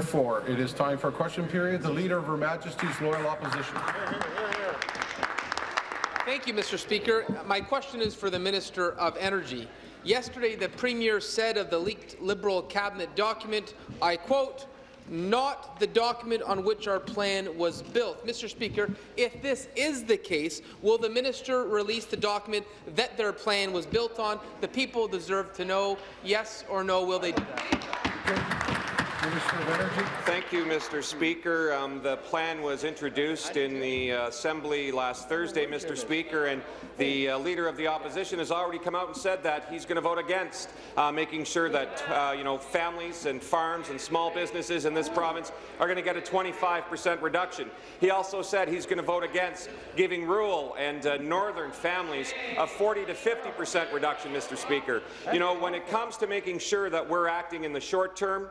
Four, it is time for a question period. The Leader of Her Majesty's Loyal Opposition. Thank you, Mr. Speaker. My question is for the Minister of Energy. Yesterday, the Premier said of the leaked Liberal cabinet document, I quote, not the document on which our plan was built. Mr. Speaker, if this is the case, will the minister release the document that their plan was built on? The people deserve to know, yes or no, will they do that? Minister of Energy. Thank you, Mr. Speaker. Um, the plan was introduced in the uh, Assembly last Thursday, Mr. Speaker, and the uh, Leader of the Opposition has already come out and said that he's going to vote against uh, making sure that uh, you know families and farms and small businesses in this province are going to get a 25 percent reduction. He also said he's going to vote against giving rural and uh, northern families a 40 to 50 percent reduction, Mr. Speaker. You know, when it comes to making sure that we're acting in the short term,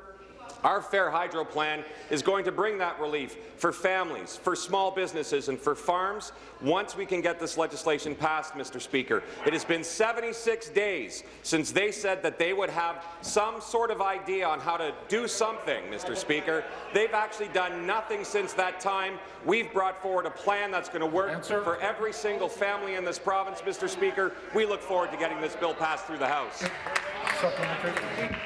our Fair Hydro plan is going to bring that relief for families, for small businesses and for farms once we can get this legislation passed, Mr. Speaker. It has been 76 days since they said that they would have some sort of idea on how to do something, Mr. Speaker. They've actually done nothing since that time. We've brought forward a plan that's going to work Answer. for every single family in this province, Mr. Speaker. We look forward to getting this bill passed through the House. Supplementary.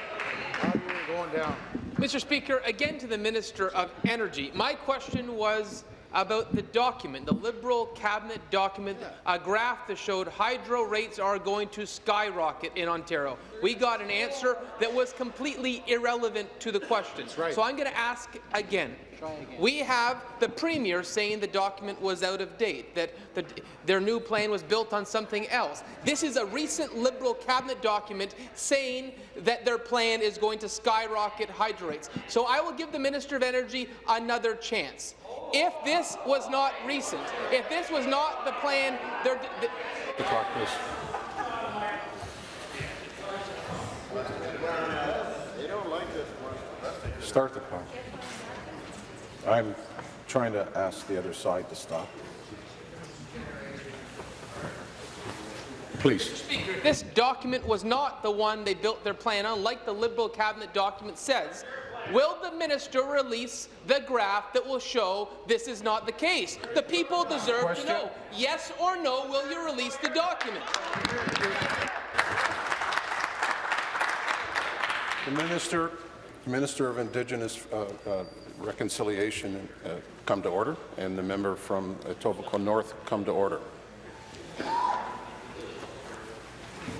Going down. Mr. Speaker, again to the Minister of Energy. My question was about the document, the Liberal cabinet document, a graph that showed hydro rates are going to skyrocket in Ontario. We got an answer that was completely irrelevant to the question. right. So I'm going to ask again. We have the Premier saying the document was out of date, that the, their new plan was built on something else. This is a recent Liberal cabinet document saying that their plan is going to skyrocket hydro rates. So I will give the Minister of Energy another chance. If this was not recent, if this was not the plan, they're, th The clock, please. They don't like this one. Start the clock. I'm trying to ask the other side to stop. Please. Speaker, this document was not the one they built their plan on, like the Liberal cabinet document says. Will the minister release the graph that will show this is not the case? The people deserve Question. to know. Yes or no, will you release the document? The Minister, Minister of Indigenous uh, uh, Reconciliation uh, come to order, and the member from Etobicoke North come to order.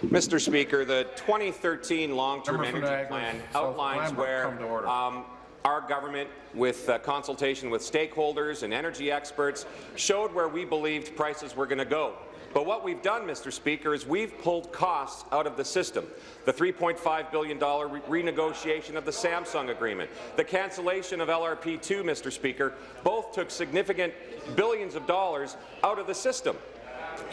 Mr. Speaker, the 2013 long-term energy Niagara plan outlines where come to order. um, our government, with uh, consultation with stakeholders and energy experts, showed where we believed prices were going to go. But what we've done, Mr. Speaker, is we've pulled costs out of the system. The $3.5 billion re renegotiation of the Samsung agreement, the cancellation of LRP2, Mr. Speaker, both took significant billions of dollars out of the system.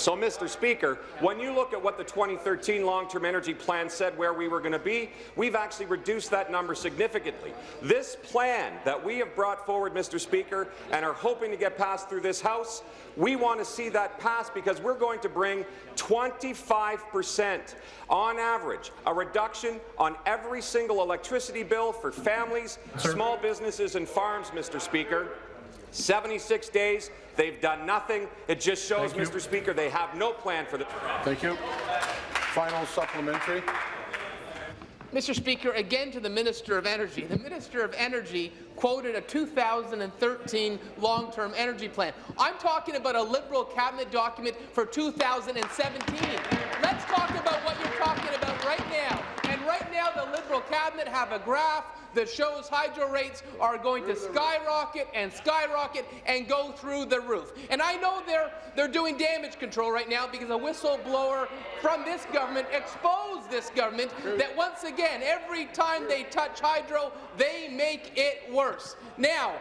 So, Mr. Speaker, when you look at what the 2013 long-term energy plan said where we were going to be, we've actually reduced that number significantly. This plan that we have brought forward, Mr. Speaker, and are hoping to get passed through this House, we want to see that passed because we're going to bring 25 percent on average, a reduction on every single electricity bill for families, small businesses and farms, Mr. Speaker. 76 days, they've done nothing. It just shows, Mr. Speaker, they have no plan for the... Thank you. Final supplementary. Mr. Speaker, again to the Minister of Energy. The Minister of Energy quoted a 2013 long-term energy plan. I'm talking about a Liberal cabinet document for 2017. Let's talk about what you're talking about right now. And right now, the Liberal cabinet have a graph that shows hydro rates are going to skyrocket and skyrocket and go through the roof. And I know they're they're doing damage control right now because a whistleblower from this government exposed this government that once again, every time they touch hydro, they make it worse. Now,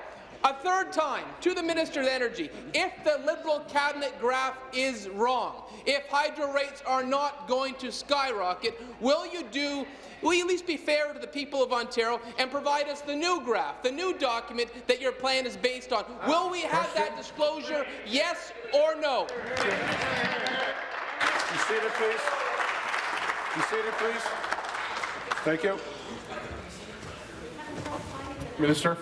a third time, to the Minister of Energy, if the Liberal cabinet graph is wrong, if hydro rates are not going to skyrocket, will you do Will you at least be fair to the people of Ontario and provide us the new graph, the new document that your plan is based on? Will we have that disclosure, yes or no? You seated, please. You seated, please. Thank you. Minister.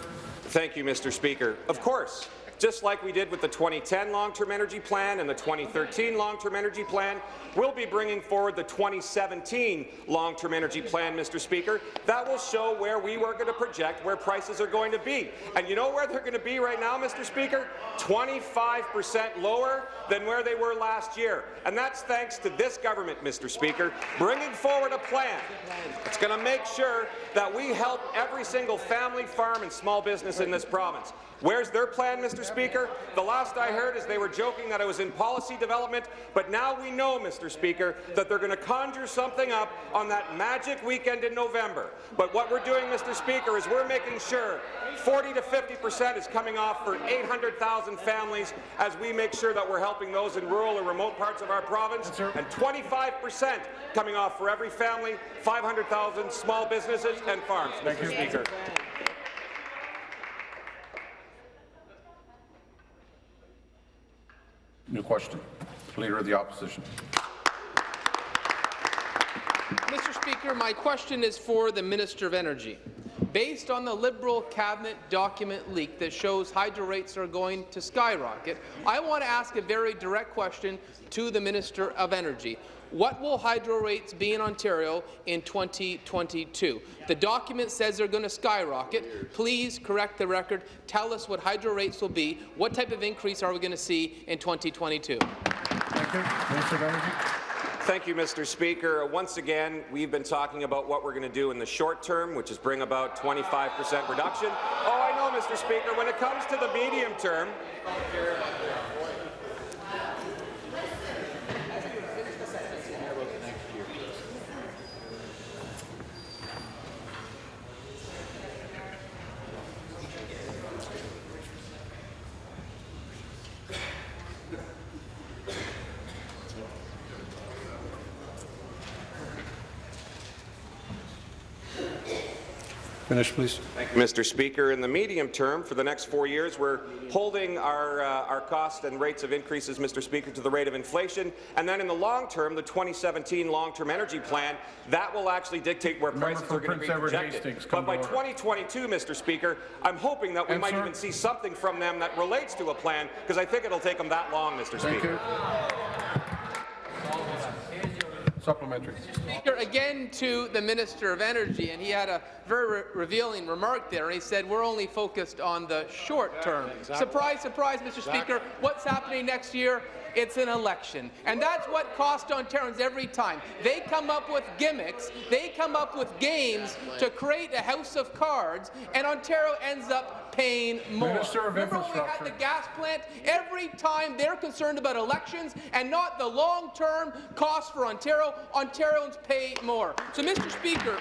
Thank you, Mr. Speaker. Of course, just like we did with the 2010 Long-Term Energy Plan and the 2013 Long-Term Energy Plan, we'll be bringing forward the 2017 Long-Term Energy Plan, Mr. Speaker. That will show where we were going to project where prices are going to be. And you know where they're going to be right now, Mr. Speaker? 25 percent lower than where they were last year. And that's thanks to this government, Mr. Speaker, bringing forward a plan that's going to make sure that we help every single family, farm and small business in this province. Where's their plan, Mr. Speaker? The last I heard is they were joking that I was in policy development, but now we know, Mr. Speaker, that they're going to conjure something up on that magic weekend in November. But what we're doing, Mr. Speaker, is we're making sure 40 to 50 percent is coming off for 800,000 families as we make sure that we're helping those in rural or remote parts of our province, and 25 percent coming off for every family, 500,000 small businesses and farms, Mr. Speaker. New question. Leader of the Opposition. Mr. Speaker, my question is for the Minister of Energy. Based on the Liberal cabinet document leak that shows hydro rates are going to skyrocket, I want to ask a very direct question to the Minister of Energy. What will hydro rates be in Ontario in 2022? The document says they're going to skyrocket. Please correct the record. Tell us what hydro rates will be. What type of increase are we going to see in 2022? Thank you. Minister of Energy. Thank you, Mr. Speaker. Once again, we've been talking about what we're going to do in the short term, which is bring about 25 percent reduction. Oh, I know, Mr. Speaker. When it comes to the medium term, Finish, please. Thank you, Mr. Speaker. In the medium term, for the next four years, we're holding our, uh, our costs and rates of increases, Mr. Speaker, to the rate of inflation. And then in the long term, the 2017 long-term energy plan, that will actually dictate where Member prices are going to be projected. But by 2022, Mr. Speaker, I'm hoping that we might Answer. even see something from them that relates to a plan, because I think it'll take them that long, Mr. Thank Speaker. you. Supplementary. Speaker, again to the Minister of Energy, and he had a very re revealing remark there. He said we're only focused on the short term. Surprise, surprise, Mr. Speaker. What's happening next year? It's an election. And that's what costs Ontarians every time. They come up with gimmicks, they come up with games to create a house of cards, and Ontario ends up paying more. Minister of Remember when we had the gas plant? Every time they're concerned about elections and not the long-term cost for Ontario, Ontarians pay more. So, Mr. Speaker,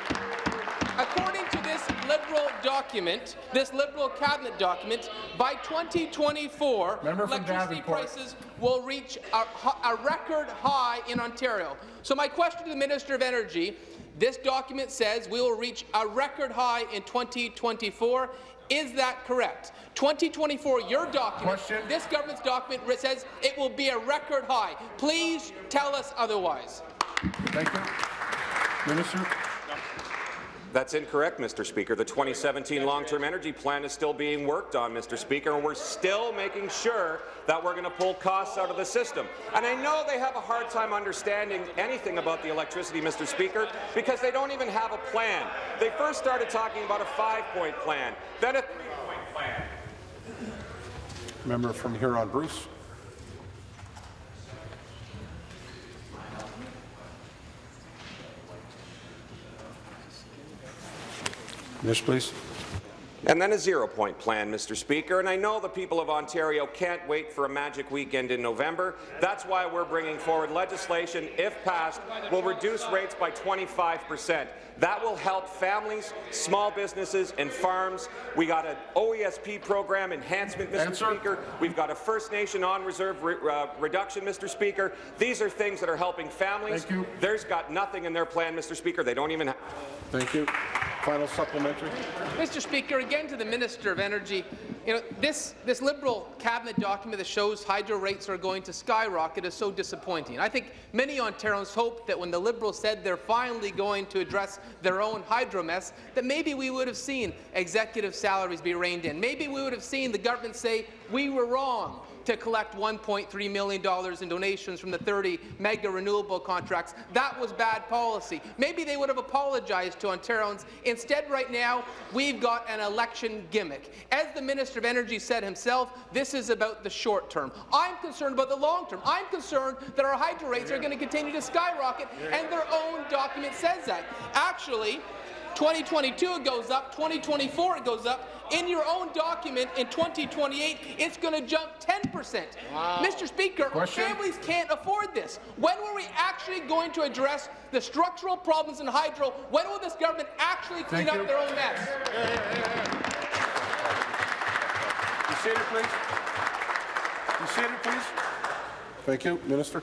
according to this Liberal document, this Liberal cabinet document, by 2024, Member electricity prices will reach a, a record high in Ontario. So my question to the Minister of Energy, this document says we will reach a record high in 2024. Is that correct? 2024, your document, Question. this government's document says it will be a record high. Please tell us otherwise. Thank you. Minister. That's incorrect, Mr. Speaker. The 2017 long-term energy plan is still being worked on, Mr. Speaker, and we're still making sure that we're going to pull costs out of the system. And I know they have a hard time understanding anything about the electricity, Mr. Speaker, because they don't even have a plan. They first started talking about a five-point plan, then a three-point plan. Member from Huron Bruce. Finish, please. And then a zero-point plan, Mr. Speaker. And I know the people of Ontario can't wait for a magic weekend in November. That's why we're bringing forward legislation, if passed, will reduce rates by 25 percent. That will help families, small businesses, and farms. We got an OESP program enhancement, Mr. Answer. Speaker. We've got a First Nation on-reserve re uh, reduction, Mr. Speaker. These are things that are helping families. Thank you. There's got nothing in their plan, Mr. Speaker. They don't even have Thank you. Final supplementary. Mr. Speaker, again to the Minister of Energy, you know, this, this Liberal cabinet document that shows hydro rates are going to skyrocket is so disappointing. I think many Ontarians hope that when the Liberals said they're finally going to address their own hydro mess, that maybe we would have seen executive salaries be reined in. Maybe we would have seen the government say, we were wrong to collect $1.3 million in donations from the 30 mega renewable contracts. That was bad policy. Maybe they would have apologized to Ontarians. Instead, right now, we've got an election gimmick. As the Minister of Energy said himself, this is about the short term. I'm concerned about the long term. I'm concerned that our hydro rates are going to continue to skyrocket, and their own document says that. Actually, 2022 it goes up, 2024 it goes up. In your own document in 2028, it's going to jump 10 percent. Mr. Speaker, Question? families can't afford this. When were we actually going to address the structural problems in hydro? When will this government actually clean Thank up you. their own mess? You seated, please. You seated, please. Thank you, Minister.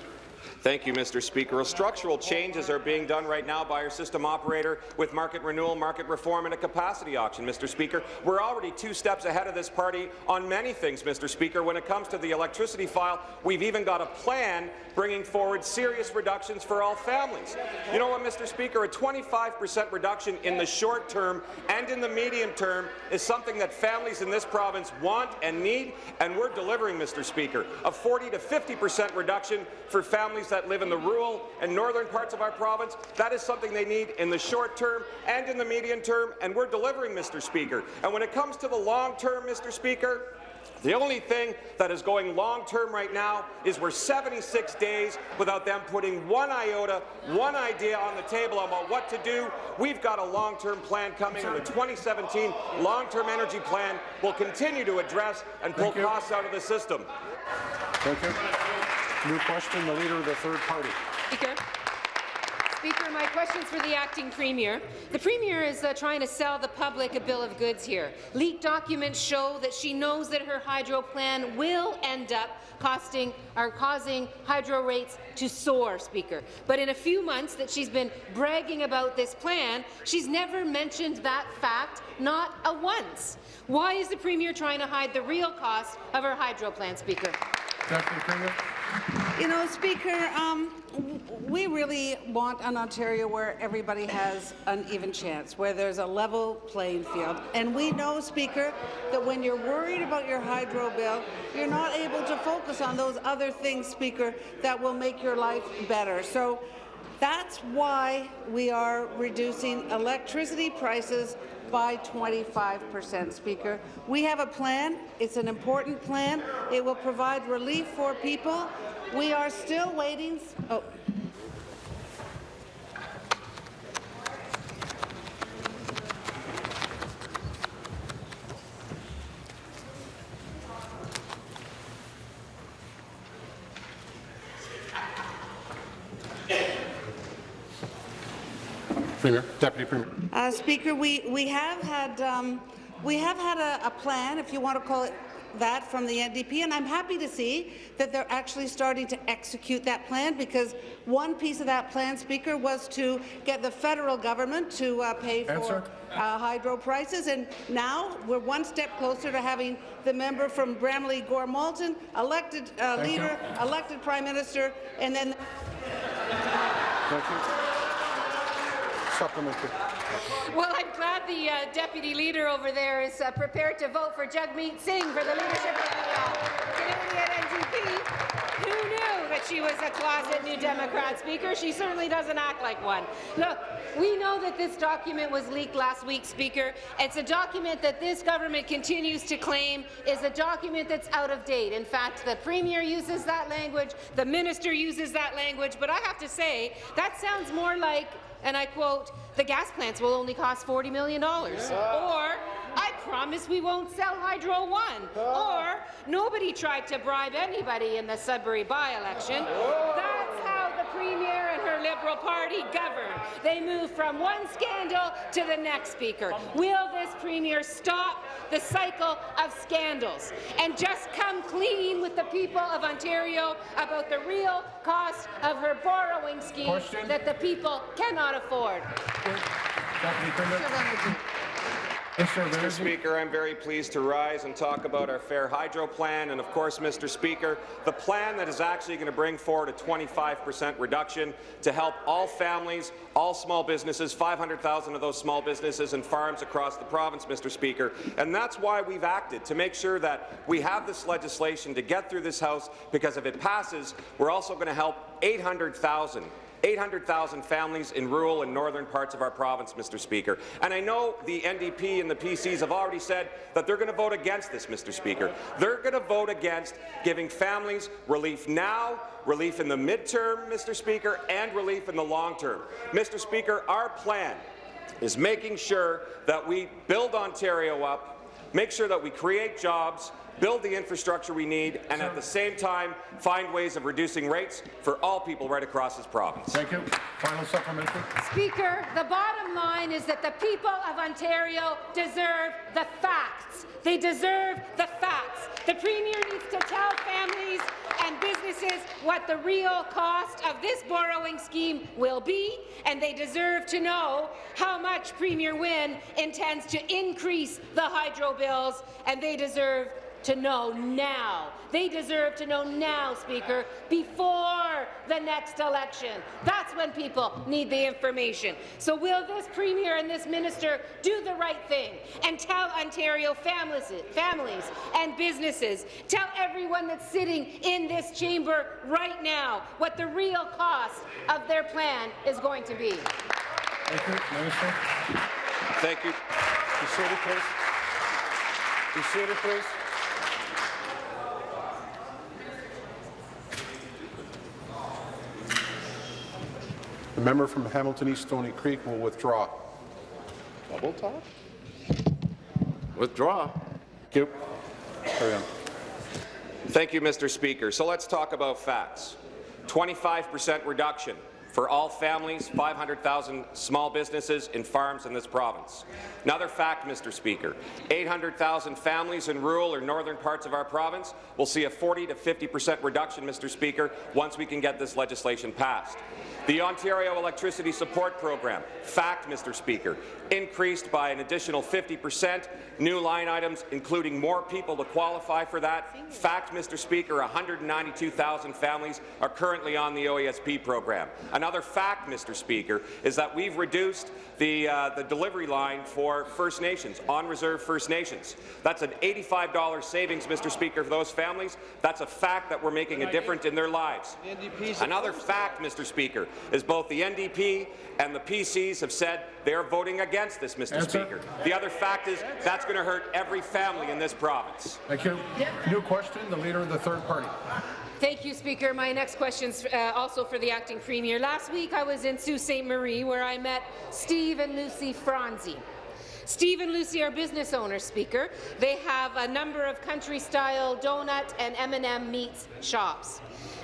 Thank you, Mr. Speaker. Well, structural changes are being done right now by our system operator with market renewal, market reform, and a capacity auction, Mr. Speaker. We're already two steps ahead of this party on many things, Mr. Speaker. When it comes to the electricity file, we've even got a plan bringing forward serious reductions for all families. You know what, Mr. Speaker? A 25 percent reduction in the short term and in the medium term is something that families in this province want and need, and we're delivering, Mr. Speaker. A 40 to 50 percent reduction for families that live in the rural and northern parts of our province. That is something they need in the short term and in the medium term, and we're delivering, Mr. Speaker. And when it comes to the long term, Mr. Speaker, the only thing that is going long-term right now is we're 76 days without them putting one iota, one idea on the table about what to do. We've got a long-term plan coming, and the 2017 long-term energy plan will continue to address and pull costs out of the system. Thank you. New question, the Leader of the Third Party. Speaker. Speaker, my question is for the acting premier. The premier is uh, trying to sell the public a bill of goods here. Leaked documents show that she knows that her hydro plan will end up costing or causing hydro rates to soar, Speaker. But in a few months that she's been bragging about this plan, she's never mentioned that fact, not a once. Why is the premier trying to hide the real cost of her hydro plan, Speaker? You know, Speaker, um, we really want an Ontario where everybody has an even chance, where there's a level playing field. And we know, Speaker, that when you're worried about your hydro bill, you're not able to focus on those other things, Speaker, that will make your life better. So that's why we are reducing electricity prices by 25 percent, Speaker. We have a plan. It's an important plan. It will provide relief for people. We are still waiting. Oh. Premier. Deputy Premier. Uh, Speaker, we, we have had um, we have had a, a plan, if you want to call it that, from the NDP, and I'm happy to see that they're actually starting to execute that plan because one piece of that plan, Speaker, was to get the federal government to uh, pay for Answer. uh, hydro prices, and now we're one step closer to having the member from Bramalea Gore Malton elected uh, Thank you. leader, elected prime minister, and then. Supplementary. Well, I'm glad the uh, deputy leader over there is uh, prepared to vote for Jagmeet Singh for the leadership of the uh, NDP. Who knew that she was a closet New Democrat speaker? She certainly doesn't act like one. Look, we know that this document was leaked last week, Speaker. It's a document that this government continues to claim is a document that's out of date. In fact, the Premier uses that language, the Minister uses that language, but I have to say, that sounds more like and I quote, the gas plants will only cost $40 million. Or, I promise we won't sell Hydro One. Or, nobody tried to bribe anybody in the Sudbury by-election. That's how the Premier and her Liberal Party govern. They move from one scandal to the next, Speaker. Will this Premier stop the cycle of scandals and just come clean with the people of Ontario about the real cost of her borrowing scheme Question. that the people cannot afford. Deputy Premier. Mr. Speaker, I'm very pleased to rise and talk about our Fair Hydro plan, and of course, Mr. Speaker, the plan that is actually going to bring forward a 25% reduction to help all families, all small businesses, 500,000 of those small businesses and farms across the province, Mr. Speaker. And that's why we've acted, to make sure that we have this legislation to get through this House, because if it passes, we're also going to help 800,000 800,000 families in rural and northern parts of our province, Mr. Speaker. And I know the NDP and the PCs have already said that they're going to vote against this, Mr. Speaker. They're going to vote against giving families relief now, relief in the midterm, Mr. Speaker, and relief in the long term. Mr. Speaker, our plan is making sure that we build Ontario up, make sure that we create jobs, build the infrastructure we need, and at the same time find ways of reducing rates for all people right across this province. Thank you. Final supplementary. Speaker, the bottom line is that the people of Ontario deserve the facts. They deserve the facts. The Premier needs to tell families and businesses what the real cost of this borrowing scheme will be, and they deserve to know how much Premier Wynne intends to increase the hydro bills, and they deserve to know now. They deserve to know now, Speaker, before the next election. That's when people need the information. So will this Premier and this Minister do the right thing and tell Ontario families, families and businesses, tell everyone that's sitting in this chamber right now what the real cost of their plan is going to be? Thank you. Minister. Thank you. Be seated, please. Be seated, please. The member from Hamilton East Stoney Creek will withdraw. Double talk? Withdraw. Thank you. Carry on. Thank you, Mr. Speaker. So let's talk about facts. 25% reduction for all families, 500,000 small businesses and farms in this province. Another fact, Mr. Speaker, 800,000 families in rural or northern parts of our province will see a 40 to 50% reduction, Mr. Speaker, once we can get this legislation passed. The Ontario Electricity Support Program, fact, Mr. Speaker, increased by an additional 50 percent, new line items, including more people to qualify for that. Fact, Mr. Speaker, 192,000 families are currently on the OESP program. Fact, Mr. Speaker, is that we've reduced the, uh, the delivery line for First Nations, on-reserve First Nations. That's an $85 savings, Mr. Speaker, for those families. That's a fact that we're making a difference in their lives. Another fact, Mr. Speaker, is both the NDP and the PCs have said they're voting against this, Mr. Answer. Speaker. The other fact is that's going to hurt every family in this province. Thank you. New question, the Leader of the Third Party. Thank you, Speaker. My next question is uh, also for the acting premier. Last week, I was in Sault Ste. Marie, where I met Steve and Lucy Franzi. Steve and Lucy are business owners, Speaker. They have a number of country-style donut and M&M meats shops.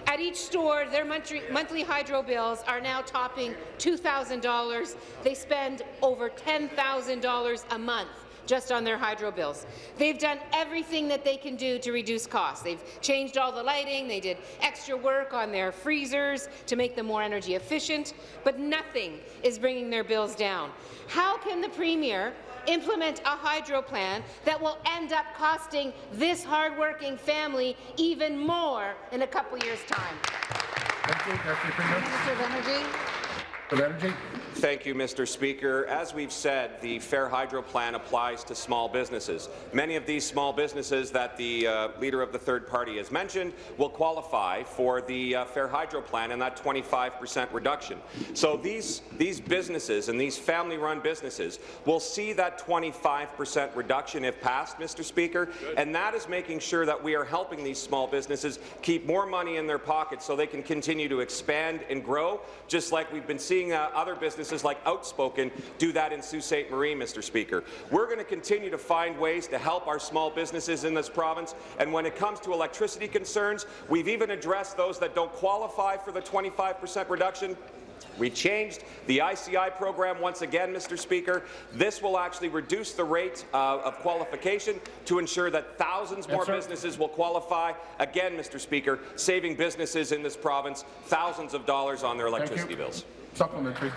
At each store, their monthly, monthly hydro bills are now topping $2,000. They spend over $10,000 a month just on their hydro bills. They've done everything that they can do to reduce costs. They've changed all the lighting, they did extra work on their freezers to make them more energy efficient, but nothing is bringing their bills down. How can the Premier implement a hydro plan that will end up costing this hardworking family even more in a couple years' time? Thank you, Deputy Premier. Minister of Energy. Of Energy. Thank you, Mr. Speaker. As we've said, the Fair Hydro Plan applies to small businesses. Many of these small businesses that the uh, Leader of the Third Party has mentioned will qualify for the uh, Fair Hydro Plan and that 25% reduction. So these, these businesses and these family-run businesses will see that 25% reduction if passed, Mr. Speaker, and that is making sure that we are helping these small businesses keep more money in their pockets so they can continue to expand and grow, just like we've been seeing uh, other businesses like Outspoken do that in Sault Ste. Marie, Mr. Speaker. We're going to continue to find ways to help our small businesses in this province, and when it comes to electricity concerns, we've even addressed those that don't qualify for the 25% reduction. We changed the ICI program once again, Mr. Speaker. This will actually reduce the rate uh, of qualification to ensure that thousands more sir. businesses will qualify. Again, Mr. Speaker, saving businesses in this province thousands of dollars on their electricity bills. Supplementary.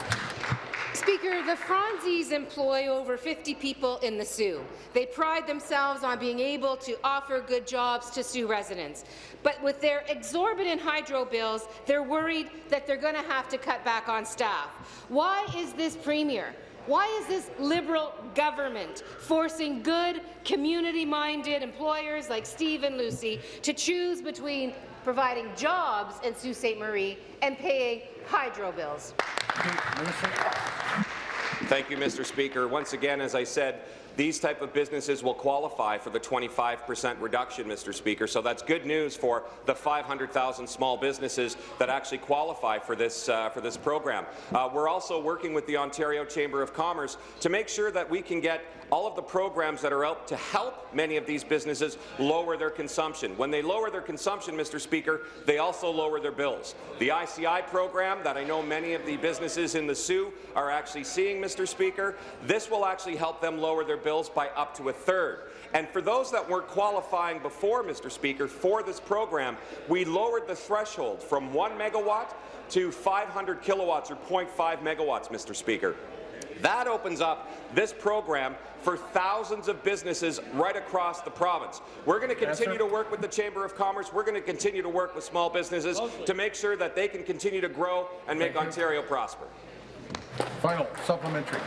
Speaker, the Franzis employ over 50 people in the Soo. They pride themselves on being able to offer good jobs to Soo residents. But with their exorbitant hydro bills, they're worried that they're going to have to cut back on staff. Why is this Premier why is this Liberal government forcing good, community-minded employers like Steve and Lucy to choose between providing jobs in Sault Ste. Marie and paying hydro bills? Thank you, Mr. Speaker. Once again, as I said, these type of businesses will qualify for the 25 percent reduction, Mr. Speaker. So that's good news for the 500,000 small businesses that actually qualify for this uh, for this program. Uh, we're also working with the Ontario Chamber of Commerce to make sure that we can get all of the programs that are out to help many of these businesses lower their consumption. When they lower their consumption, Mr. Speaker, they also lower their bills. The ICI program that I know many of the businesses in the Soo are actually seeing, Mr. Speaker, this will actually help them lower their bills by up to a third. And for those that weren't qualifying before, Mr. Speaker, for this program, we lowered the threshold from 1 megawatt to 500 kilowatts or 0.5 megawatts, Mr. Speaker. That opens up this program for thousands of businesses right across the province. We're going to continue to work with the Chamber of Commerce. We're going to continue to work with small businesses to make sure that they can continue to grow and make Ontario prosper. Final supplementary.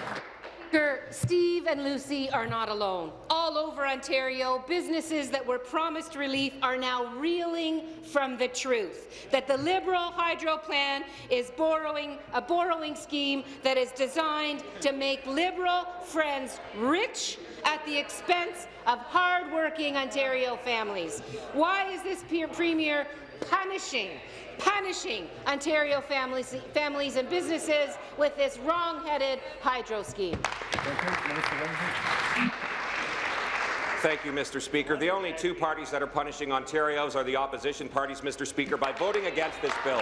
Speaker, Steve and Lucy are not alone. All over Ontario, businesses that were promised relief are now reeling from the truth that the Liberal hydro plan is borrowing a borrowing scheme that is designed to make Liberal friends rich at the expense of hard-working Ontario families. Why is this Premier punishing punishing Ontario families, families and businesses with this wrong-headed hydro scheme. Thank you, Mr. Speaker. The only two parties that are punishing Ontarios are the opposition parties, Mr. Speaker, by voting against this bill.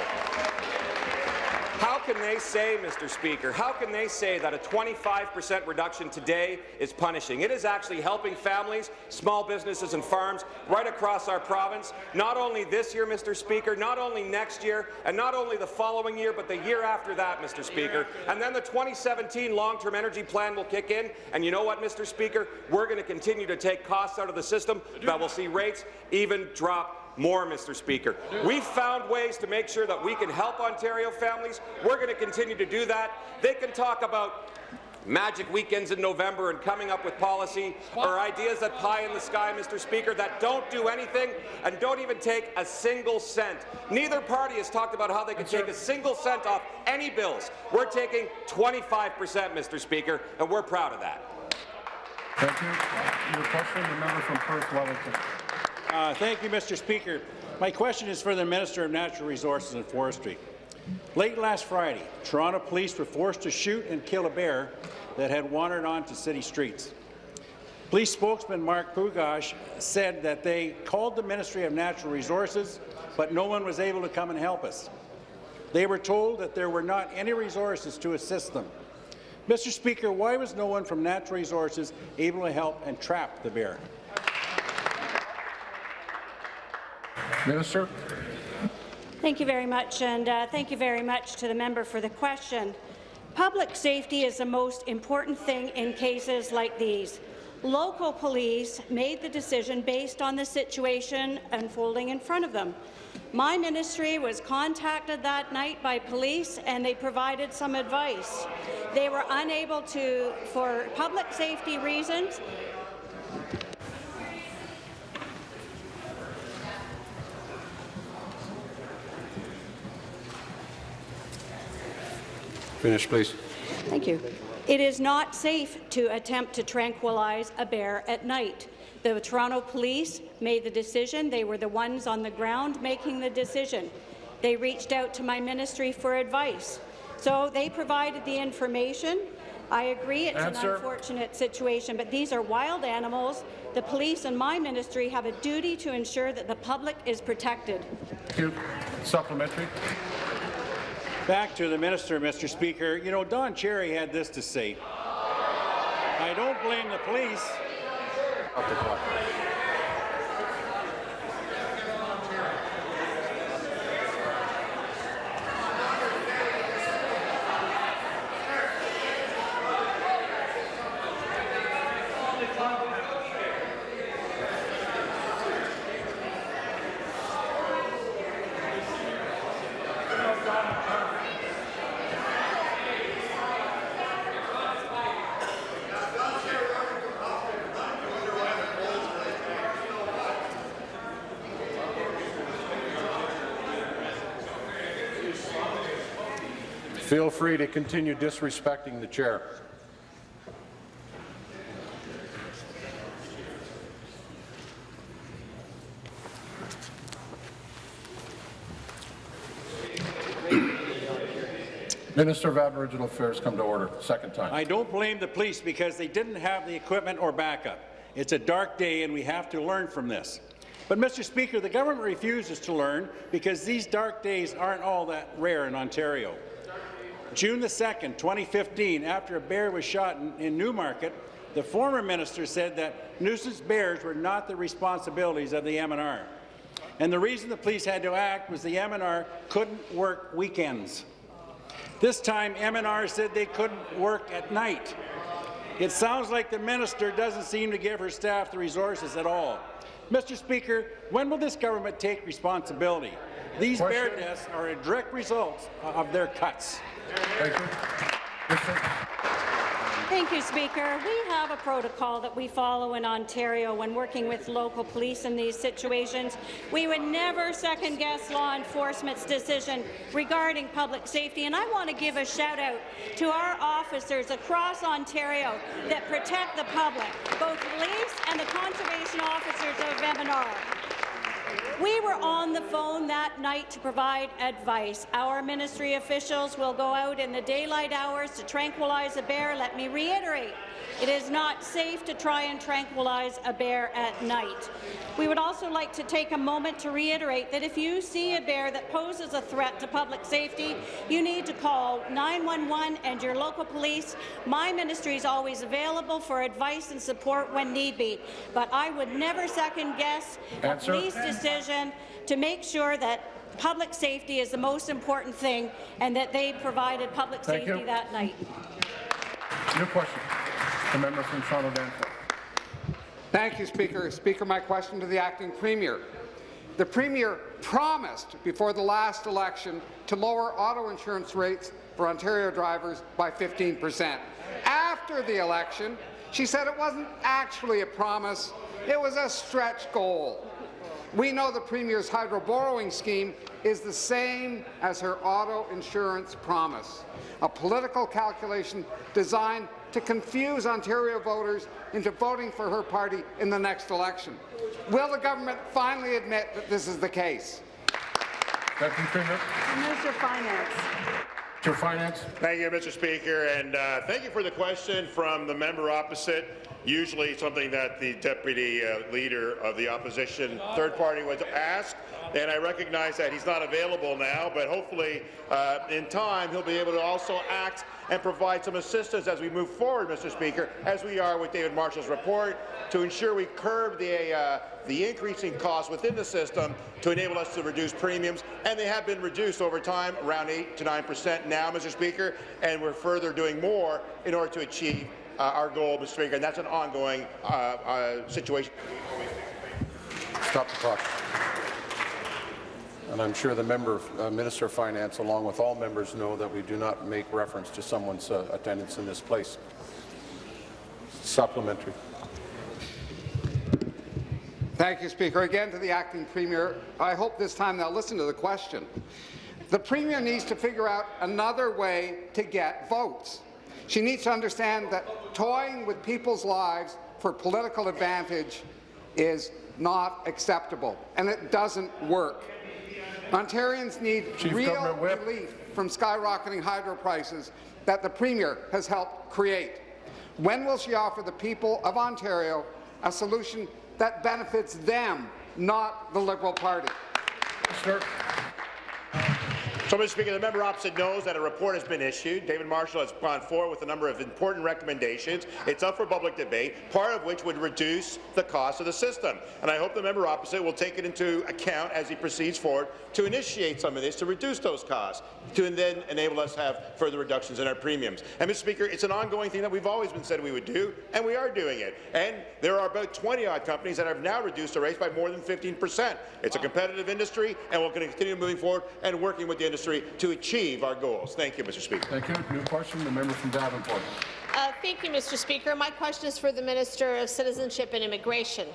How can they say, Mr. Speaker, how can they say that a 25 percent reduction today is punishing? It is actually helping families, small businesses and farms right across our province, not only this year, Mr. Speaker, not only next year, and not only the following year, but the year after that, Mr. Speaker. And then the 2017 long-term energy plan will kick in, and you know what, Mr. Speaker? We're going to continue to take costs out of the system that will see rates even drop more, Mr. Speaker. We've found ways to make sure that we can help Ontario families. We're going to continue to do that. They can talk about magic weekends in November and coming up with policy or ideas that pie in the sky, Mr. Speaker, that don't do anything and don't even take a single cent. Neither party has talked about how they can take a single cent off any bills. We're taking 25 percent, Mr. Speaker, and we're proud of that. Thank you. Your question, the member from Perth Wellington. Uh, thank you, Mr. Speaker. My question is for the Minister of Natural Resources and Forestry. Late last Friday, Toronto police were forced to shoot and kill a bear that had wandered onto city streets. Police spokesman Mark Pugash said that they called the Ministry of Natural Resources, but no one was able to come and help us. They were told that there were not any resources to assist them. Mr. Speaker, why was no one from Natural Resources able to help and trap the bear? Minister. Thank you very much, and uh, thank you very much to the member for the question. Public safety is the most important thing in cases like these. Local police made the decision based on the situation unfolding in front of them. My ministry was contacted that night by police, and they provided some advice. They were unable to, for public safety reasons, Finish, please. Thank you. It is not safe to attempt to tranquilize a bear at night. The Toronto Police made the decision. They were the ones on the ground making the decision. They reached out to my ministry for advice. So they provided the information. I agree it's Answer. an unfortunate situation, but these are wild animals. The police and my ministry have a duty to ensure that the public is protected. Thank you. Supplementary. Back to the minister, Mr. Speaker. You know, Don Cherry had this to say. I don't blame the police. Feel free to continue disrespecting the chair. Minister of Aboriginal Affairs come to order, second time. I don't blame the police because they didn't have the equipment or backup. It's a dark day and we have to learn from this. But, Mr. Speaker, the government refuses to learn because these dark days aren't all that rare in Ontario. June the 2nd, 2015, after a bear was shot in, in Newmarket, the former minister said that nuisance bears were not the responsibilities of the MNR. And the reason the police had to act was the MNR couldn't work weekends. This time, MNR said they couldn't work at night. It sounds like the minister doesn't seem to give her staff the resources at all. Mr. Speaker, when will this government take responsibility? These bear Question. deaths are a direct result of their cuts. Thank you. Thank you, Speaker. We have a protocol that we follow in Ontario when working with local police in these situations. We would never second-guess law enforcement's decision regarding public safety, and I want to give a shout-out to our officers across Ontario that protect the public, both police and the conservation officers of MNR. We were on the phone that night to provide advice. Our ministry officials will go out in the daylight hours to tranquilize a bear. Let me reiterate, it is not safe to try and tranquilize a bear at night. We would also like to take a moment to reiterate that if you see a bear that poses a threat to public safety, you need to call 911 and your local police. My ministry is always available for advice and support when need be, but I would never second-guess a police decision to make sure that public safety is the most important thing and that they provided public Thank safety you. that night. New question. The member from Toronto Danforth. Thank you, Speaker. Speaker, my question to the acting Premier. The Premier promised before the last election to lower auto insurance rates for Ontario drivers by 15 per cent. After the election, she said it wasn't actually a promise, it was a stretch goal. We know the Premier's hydro borrowing scheme is the same as her auto insurance promise, a political calculation designed to confuse Ontario voters into voting for her party in the next election. Will the government finally admit that this is the case? Deputy Premier. Minister of Finance. Minister of Finance. Thank you, Mr. Speaker, and uh, thank you for the question from the member opposite. Usually something that the deputy uh, leader of the opposition third party would ask, and I recognize that he's not available now, but hopefully uh, in time he'll be able to also act and provide some assistance as we move forward, Mr. Speaker, as we are with David Marshall's report, to ensure we curb the, uh, the increasing costs within the system to enable us to reduce premiums, and they have been reduced over time, around 8 to 9 percent now, Mr. Speaker, and we're further doing more in order to achieve uh, our goal, Mr. Speaker, and that's an ongoing uh, uh, situation. Stop the clock. And I'm sure the member, uh, Minister of Finance, along with all members, know that we do not make reference to someone's uh, attendance in this place. Supplementary. Thank you, Speaker. Again to the acting Premier. I hope this time they'll listen to the question. The Premier needs to figure out another way to get votes. She needs to understand that toying with people's lives for political advantage is not acceptable, and it doesn't work. Ontarians need Chief real relief from skyrocketing hydro prices that the Premier has helped create. When will she offer the people of Ontario a solution that benefits them, not the Liberal Party? Sir. So, Mr. Speaker, the member opposite knows that a report has been issued. David Marshall has gone forward with a number of important recommendations. It's up for public debate, part of which would reduce the cost of the system. And I hope the member opposite will take it into account as he proceeds forward to initiate some of this to reduce those costs, to then enable us to have further reductions in our premiums. And, Mr. Speaker, it's an ongoing thing that we've always been said we would do, and we are doing it. And there are about 20-odd companies that have now reduced their rates by more than 15 percent. It's a competitive industry, and we're going to continue moving forward and working with the industry to achieve our goals. Thank you, Mr. Speaker. Thank you. New question. The member from Davenport. Uh, thank you, Mr. Speaker. My question is for the Minister of Citizenship and Immigration.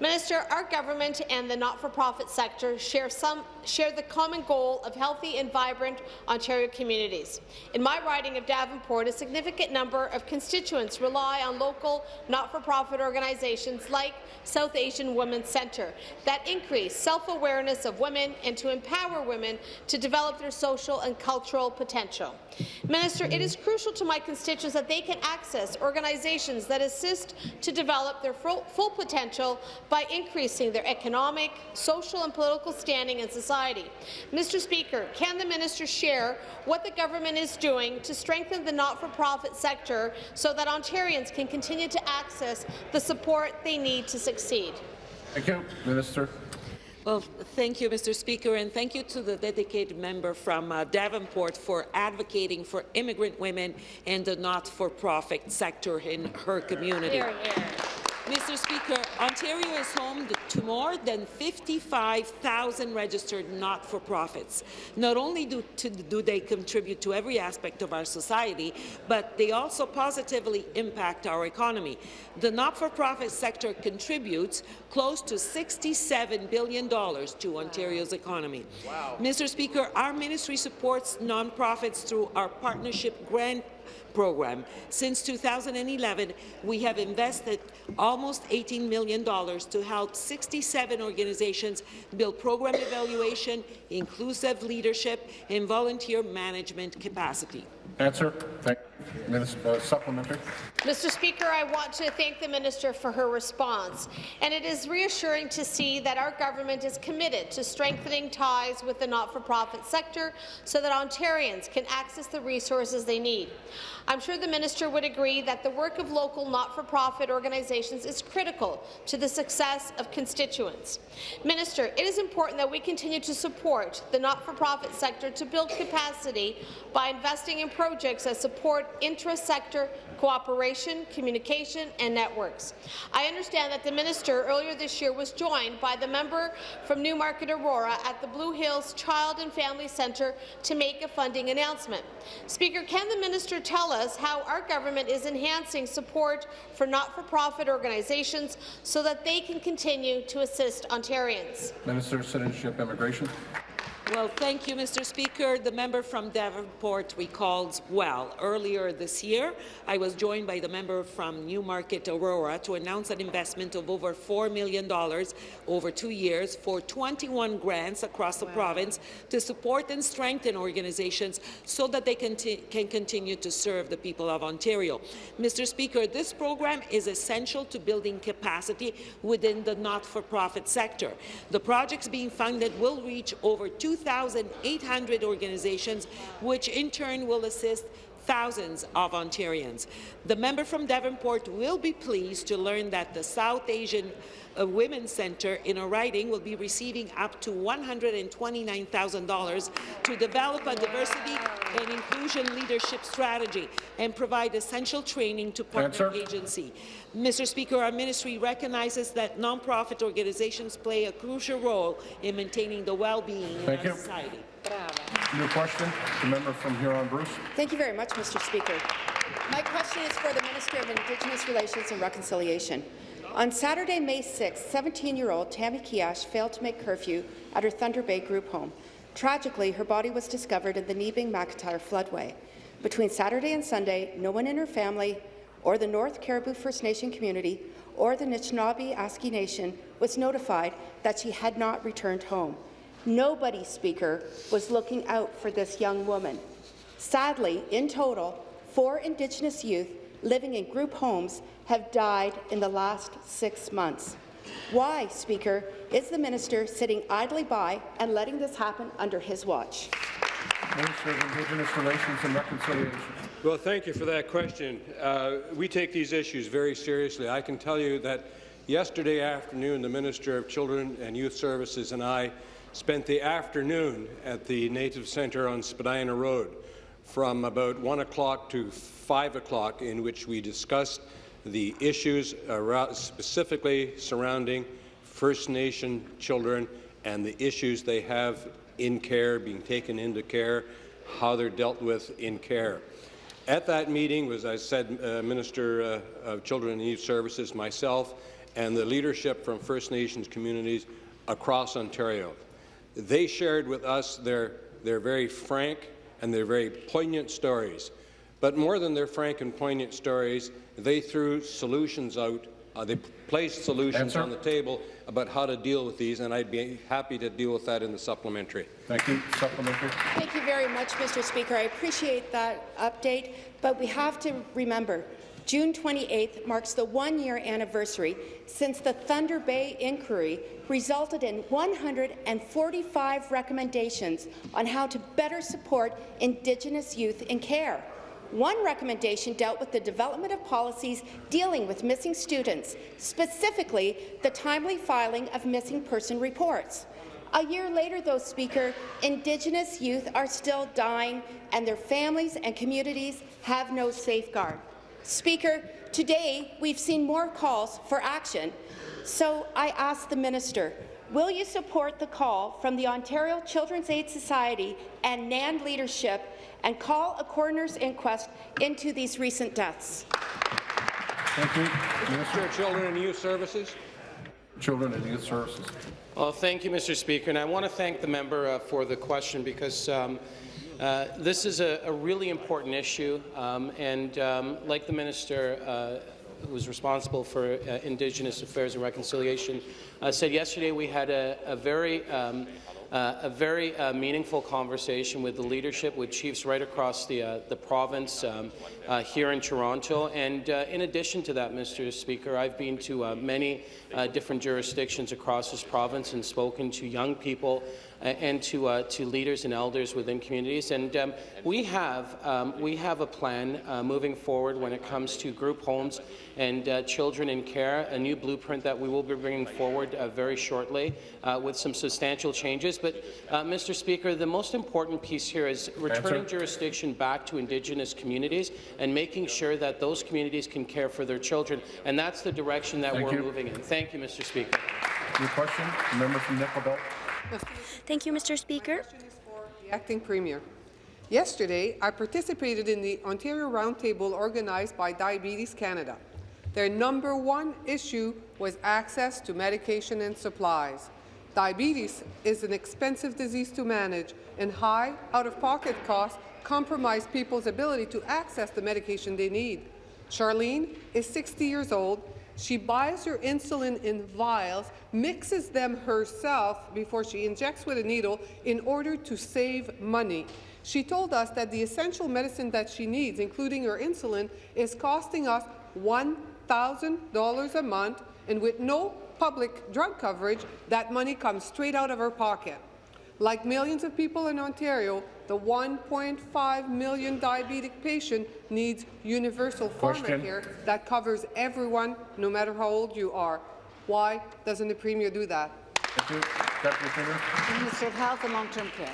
Minister, our government and the not-for-profit sector share, some, share the common goal of healthy and vibrant Ontario communities. In my riding of Davenport, a significant number of constituents rely on local not-for-profit organizations like South Asian Women's Centre that increase self-awareness of women and to empower women to develop their social and cultural potential. Minister, it is crucial to my constituents that they can access organizations that assist to develop their full, full by increasing their economic, social and political standing in society. Mr. Speaker, can the minister share what the government is doing to strengthen the not-for-profit sector so that Ontarians can continue to access the support they need to succeed? Thank you. Minister. Well, thank you, Mr. Speaker, and thank you to the dedicated member from uh, Davenport for advocating for immigrant women and the not-for-profit sector in her community. Here, here. Mr. Speaker, Ontario is home to more than 55,000 registered not-for-profits. Not only do, to, do, they contribute to every aspect of our society, but they also positively impact our economy. The not-for-profit sector contributes close to $67 billion to Ontario's economy. Wow. Mr. Speaker, our ministry supports nonprofits through our partnership grant program. Since 2011, we have invested almost $18 million to help 67 organizations build program evaluation, inclusive leadership, and volunteer management capacity. Answer. Thank Minister, uh, supplementary. Mr. Speaker, I want to thank the minister for her response, and it is reassuring to see that our government is committed to strengthening ties with the not-for-profit sector so that Ontarians can access the resources they need. I'm sure the minister would agree that the work of local not-for-profit organizations is critical to the success of constituents. Minister, it is important that we continue to support the not-for-profit sector to build capacity by investing in projects that support intra-sector cooperation, communication and networks. I understand that the minister earlier this year was joined by the member from Newmarket Aurora at the Blue Hills Child and Family Centre to make a funding announcement. Speaker, can the minister tell us how our government is enhancing support for not-for-profit organizations so that they can continue to assist Ontarians? Minister of Citizenship Immigration. Well, thank you, Mr. Speaker. The member from Davenport recalls well. Earlier this year, I was joined by the member from Newmarket Aurora to announce an investment of over $4 million over two years for 21 grants across the wow. province to support and strengthen organizations so that they conti can continue to serve the people of Ontario. Mr. Speaker, this program is essential to building capacity within the not-for-profit sector. The projects being funded will reach over 2 2,800 organizations, which in turn will assist thousands of Ontarians. The member from Davenport will be pleased to learn that the South Asian uh, Women's Centre in a riding will be receiving up to $129,000 to develop a diversity and inclusion leadership strategy and provide essential training to partner Answer. agency. Mr. Speaker, our ministry recognizes that nonprofit organizations play a crucial role in maintaining the well-being in our you. society. New question, the member from Huron-Bruce. Thank you very much, Mr. Speaker. My question is for the Minister of Indigenous Relations and Reconciliation. On Saturday, May 6, 17-year-old Tammy Keeash failed to make curfew at her Thunder Bay group home. Tragically, her body was discovered in the Neebing McIntyre floodway. Between Saturday and Sunday, no one in her family or the North Caribou First Nation community or the Nishnawbe Aski Nation was notified that she had not returned home. Nobody, Speaker, was looking out for this young woman. Sadly, in total, four Indigenous youth living in group homes have died in the last six months. Why, Speaker, is the minister sitting idly by and letting this happen under his watch? Minister of Indigenous Relations and Reconciliation. Well, thank you for that question. Uh, we take these issues very seriously. I can tell you that yesterday afternoon, the Minister of Children and Youth Services and I spent the afternoon at the Native Centre on Spadina Road from about 1 o'clock to 5 o'clock in which we discussed the issues specifically surrounding First Nation children and the issues they have in care, being taken into care, how they're dealt with in care. At that meeting was, I said, uh, Minister uh, of Children and Youth Services, myself, and the leadership from First Nations communities across Ontario. They shared with us their, their very frank and their very poignant stories. But more than their frank and poignant stories, they threw solutions out. Uh, they placed solutions Answer. on the table about how to deal with these, and I'd be happy to deal with that in the supplementary. Thank you. Supplementary. Thank you very much, Mr. Speaker. I appreciate that update, but we have to remember June 28th marks the one-year anniversary since the Thunder Bay inquiry resulted in 145 recommendations on how to better support Indigenous youth in care. One recommendation dealt with the development of policies dealing with missing students, specifically the timely filing of missing person reports. A year later, though, Speaker, Indigenous youth are still dying, and their families and communities have no safeguard. Speaker, today we've seen more calls for action, so I ask the minister, will you support the call from the Ontario Children's Aid Society and NAN leadership and call a coroner's inquest into these recent deaths? Thank you. Minister of Children and Youth Services. Children and Youth Services. Well, thank you, Mr. Speaker, and I want to thank the member uh, for the question because um, uh, this is a, a, really important issue, um, and um, like the minister uh, who was responsible for uh, Indigenous Affairs and Reconciliation uh, said yesterday, we had a, a very um, uh, a very meaningful conversation with the leadership, with chiefs right across the, the province um, here in Toronto. And in addition to that, Mr. Speaker, I've been to many different jurisdictions across this province and spoken to young people and to, uh, to leaders and elders within communities. And um, we, have, um, we have a plan uh, moving forward when it comes to group homes and uh, children in care, a new blueprint that we will be bringing forward uh, very shortly uh, with some substantial changes. But, uh, Mr. Speaker, the most important piece here is returning Answer. jurisdiction back to Indigenous communities and making sure that those communities can care for their children. And that's the direction that Thank we're you. moving in. Thank you, Mr. Speaker. Your question, member from Nickel Belt. Thank you, Mr. Speaker. The Acting Premier. Yesterday, I participated in the Ontario Roundtable organized by Diabetes Canada. Their number one issue was access to medication and supplies. Diabetes is an expensive disease to manage, and high out-of-pocket costs compromise people's ability to access the medication they need. Charlene is 60 years old. She buys her insulin in vials, mixes them herself before she injects with a needle in order to save money. She told us that the essential medicine that she needs, including her insulin, is costing us $1,000 a month, and with no public drug coverage, that money comes straight out of her pocket. Like millions of people in Ontario, the 1.5 million diabetic patient needs universal Question. pharmacare that covers everyone, no matter how old you are. Why doesn't the Premier do that? Thank you. Deputy Premier. Minister of Health and Long-Term Care.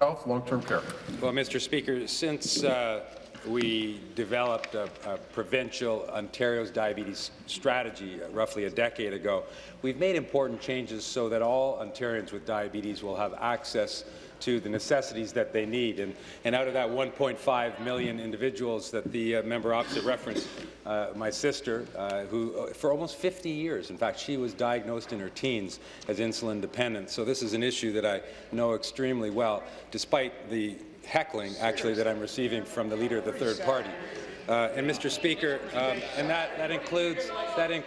Health, long-term care. Well, Mr. Speaker, since uh, we developed a, a, provincial Ontario's diabetes strategy uh, roughly a decade ago, we've made important changes so that all Ontarians with diabetes will have access to the necessities that they need. And, and out of that 1.5 million individuals that the uh, member opposite referenced, uh, my sister, uh, who uh, for almost 50 years, in fact, she was diagnosed in her teens as insulin dependent. So this is an issue that I know extremely well, despite the heckling, actually, that I'm receiving from the leader of the third party. Uh, and Mr. Speaker, um, and that, that includes that, in,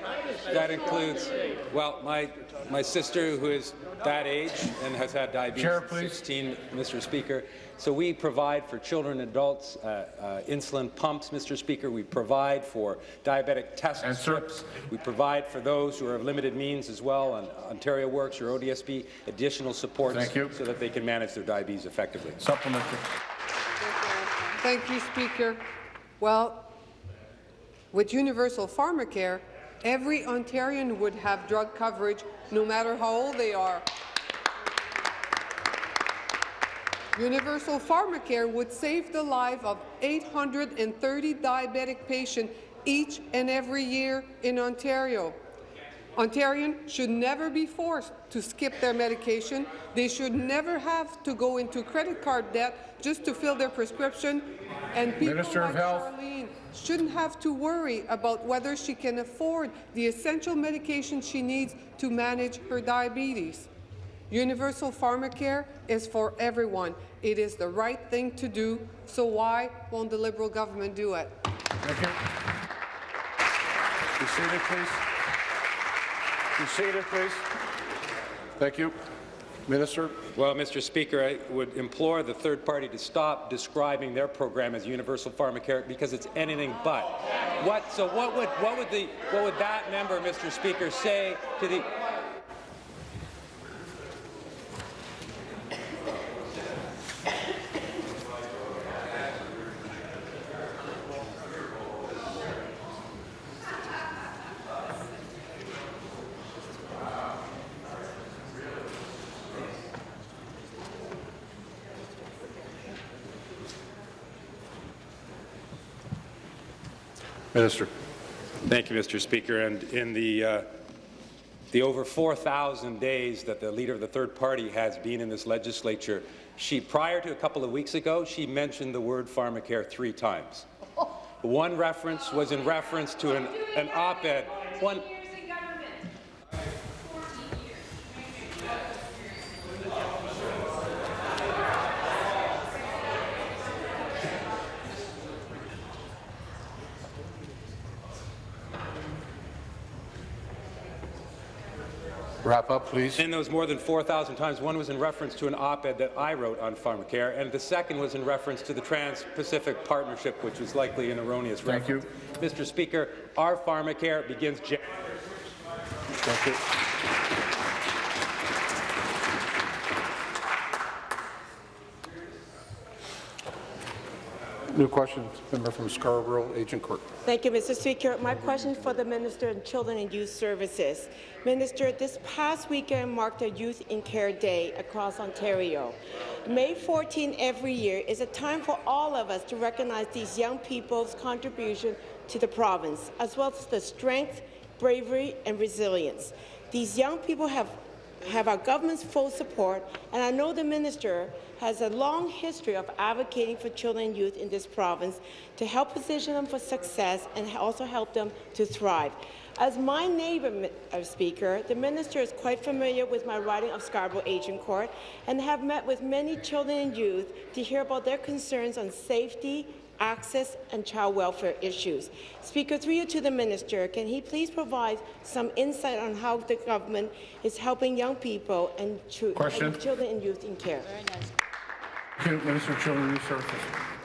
that includes well my my sister who is that age and has had diabetes Chair, 16, Mr. Speaker. So we provide for children and adults uh, uh, insulin pumps, Mr. Speaker. We provide for diabetic test Answer. strips. We provide for those who are of limited means as well on Ontario Works or ODSP additional supports Thank you. so that they can manage their diabetes effectively. Supplementary. Thank you, Speaker. Well, with universal pharmacare, every Ontarian would have drug coverage no matter how old they are. Universal pharmacare would save the life of 830 diabetic patients each and every year in Ontario. Ontarians should never be forced to skip their medication. They should never have to go into credit card debt just to fill their prescription. And people Minister of like Health. Charlene shouldn't have to worry about whether she can afford the essential medication she needs to manage her diabetes. Universal pharmacare is for everyone. It is the right thing to do, so why won't the Liberal government do it? Thank you. Be seated, please. Be seated, please. Thank you. Minister? Well, Mr. Speaker, I would implore the third party to stop describing their program as universal pharmacare because it's anything but. What? So what would what would the what would that member, Mr. Speaker, say to the Minister. Thank you, Mr. Speaker. And in the uh, the over 4,000 days that the leader of the third party has been in this legislature, she prior to a couple of weeks ago, she mentioned the word pharmacare three times. One reference was in reference to an, an op-ed. One. Wrap up, please. In those more than 4,000 times, one was in reference to an op-ed that I wrote on pharmacare, and the second was in reference to the Trans-Pacific Partnership, which was likely an erroneous Thank reference. Mr. Speaker, our pharmacare begins. Jan- Thank you. New question, member from Scarborough, Agincourt. Thank you, Mr. Speaker. My question for the Minister of Children and Youth Services. Minister, this past weekend marked a Youth in Care Day across Ontario. May 14 every year is a time for all of us to recognize these young people's contribution to the province, as well as the strength, bravery, and resilience. These young people have have our government's full support, and I know the minister has a long history of advocating for children and youth in this province to help position them for success and also help them to thrive. As my neighbour, uh, Speaker, the minister is quite familiar with my riding of Scarborough Agincourt and have met with many children and youth to hear about their concerns on safety, access and child welfare issues. Speaker, through you to the minister, can he please provide some insight on how the government is helping young people and, and children and youth in care? Thank you, Minister of Children and Youth Services.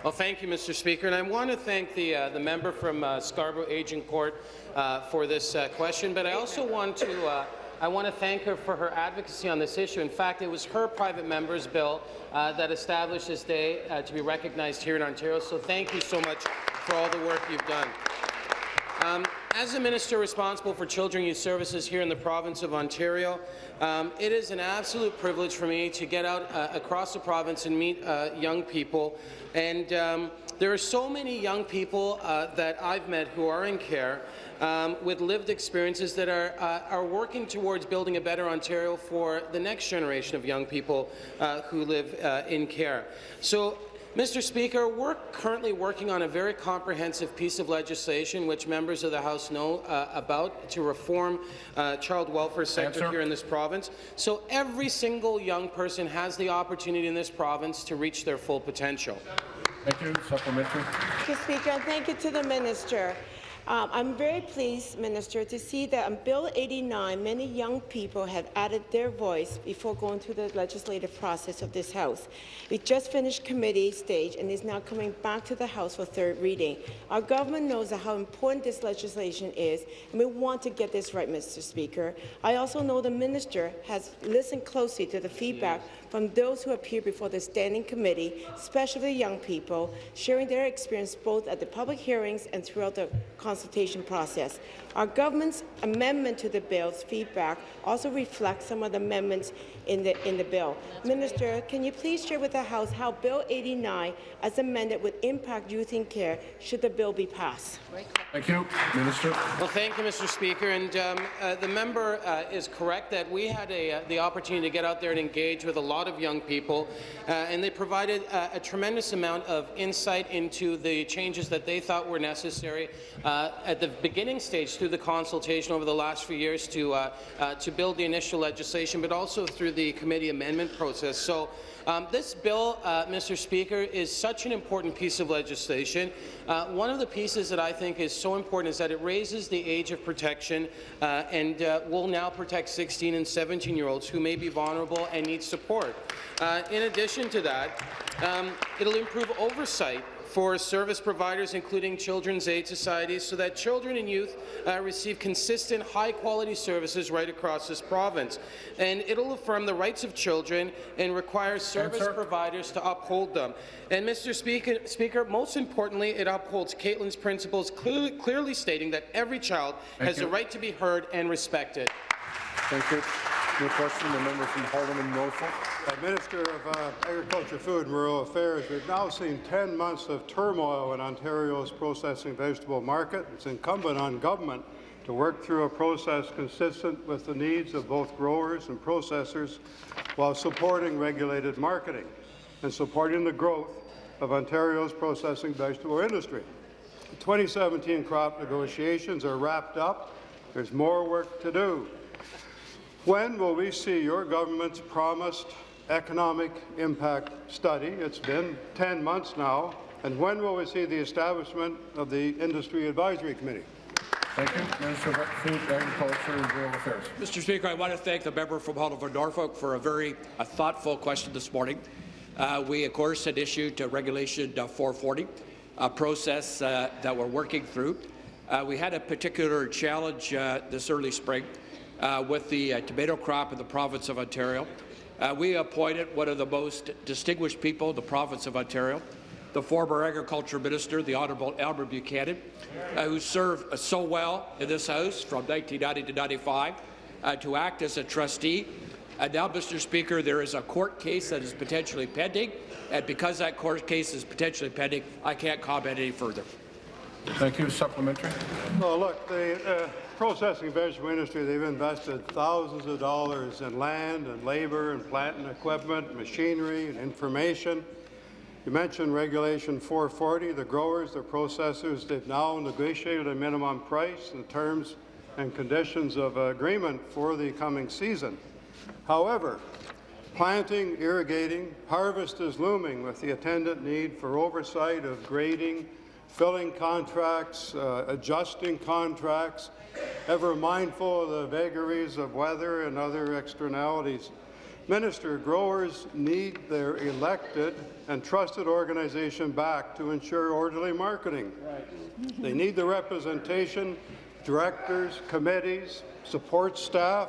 Well, thank you, Mr. Speaker, and I want to thank the uh, the member from uh, Scarborough Agincourt uh, for this uh, question, but I also want to. I want to thank her for her advocacy on this issue. In fact, it was her private member's bill uh, that established this day uh, to be recognized here in Ontario. So thank you so much for all the work you've done. Um, as the minister responsible for Children Youth Services here in the province of Ontario, um, it is an absolute privilege for me to get out uh, across the province and meet uh, young people. And um, there are so many young people uh, that I've met who are in care um, with lived experiences that are, uh, are working towards building a better Ontario for the next generation of young people uh, who live uh, in care. So Mr. Speaker, we're currently working on a very comprehensive piece of legislation which members of the House know uh, about to reform uh, child welfare sector Answer. here in this province. So every single young person has the opportunity in this province to reach their full potential. Thank you. Supplementary. Thank you, Speaker, thank you to the minister. Um, I'm very pleased, Minister, to see that on Bill 89, many young people have added their voice before going through the legislative process of this House. It just finished committee stage and is now coming back to the House for third reading. Our government knows how important this legislation is, and we want to get this right, Mr. Speaker. I also know the minister has listened closely to the feedback from those who appear before the Standing Committee, especially young people, sharing their experience both at the public hearings and throughout the consultation consultation process. Our government's amendment to the bill's feedback also reflects some of the amendments in the, in the bill. Minister, can you please share with the House how Bill 89, as amended, would impact youth in care should the bill be passed? Thank you. Minister. Well, thank you, Mr. Speaker. And um, uh, the member uh, is correct that we had a, uh, the opportunity to get out there and engage with a lot of young people, uh, and they provided uh, a tremendous amount of insight into the changes that they thought were necessary uh, at the beginning stage through the consultation over the last few years to, to build the initial legislation, but also through the committee amendment process. So um, this bill, uh, Mr. Speaker, is such an important piece of legislation. Uh, one of the pieces that I think is so important is that it raises the age of protection uh, and uh, will now protect 16 and 17-year-olds who may be vulnerable and need support. Uh, in addition to that, um, it'll improve oversight for service providers, including children's aid societies, so that children and youth uh, receive consistent, high-quality services right across this province. And it'll affirm the rights of children and require service Answer. providers to uphold them. And, Mr. Speaker, Speaker, most importantly, it upholds Katelynn's principles, clearly, clearly stating that every child Thank has you. the right to be heard and respected. Thank you. New question, the member from Haldimand Norfolk. Uh, Minister of uh, Agriculture, Food and Rural Affairs, we've now seen 10 months of turmoil in Ontario's processing vegetable market. It's incumbent on government to work through a process consistent with the needs of both growers and processors while supporting regulated marketing and supporting the growth of Ontario's processing vegetable industry. The 2017 crop negotiations are wrapped up. There's more work to do. When will we see your government's promised economic impact study? It's been 10 months now. And when will we see the establishment of the Industry Advisory Committee? Thank you. Minister of Food, Agriculture and Rural Affairs. Mr. Speaker, I want to thank the member from Haldimand Norfolk for a very a thoughtful question this morning. Uh, we, of course, had issued uh, Regulation uh, 440, a process uh, that we're working through. Uh, we had a particular challenge uh, this early spring uh, with the uh, tomato crop in the province of Ontario. Uh, we appointed one of the most distinguished people in the province of Ontario, the former Agriculture Minister, the Honourable Albert Buchanan, uh, who served uh, so well in this House from 1990 to 95 uh, to act as a trustee. And now, Mr. Speaker, there is a court case that is potentially pending, and because that court case is potentially pending, I can't comment any further. Thank you. Supplementary. Well, look, the uh, processing vegetable industry, they've invested thousands of dollars in land and labor and plant and equipment, machinery and information. You mentioned Regulation 440. The growers, the processors, they've now negotiated a minimum price and terms and conditions of agreement for the coming season. However, planting, irrigating, harvest is looming with the attendant need for oversight of grading, filling contracts, uh, adjusting contracts, ever mindful of the vagaries of weather and other externalities. Minister, growers need their elected and trusted organization back to ensure orderly marketing. Right. They need the representation, directors, committees, support staff.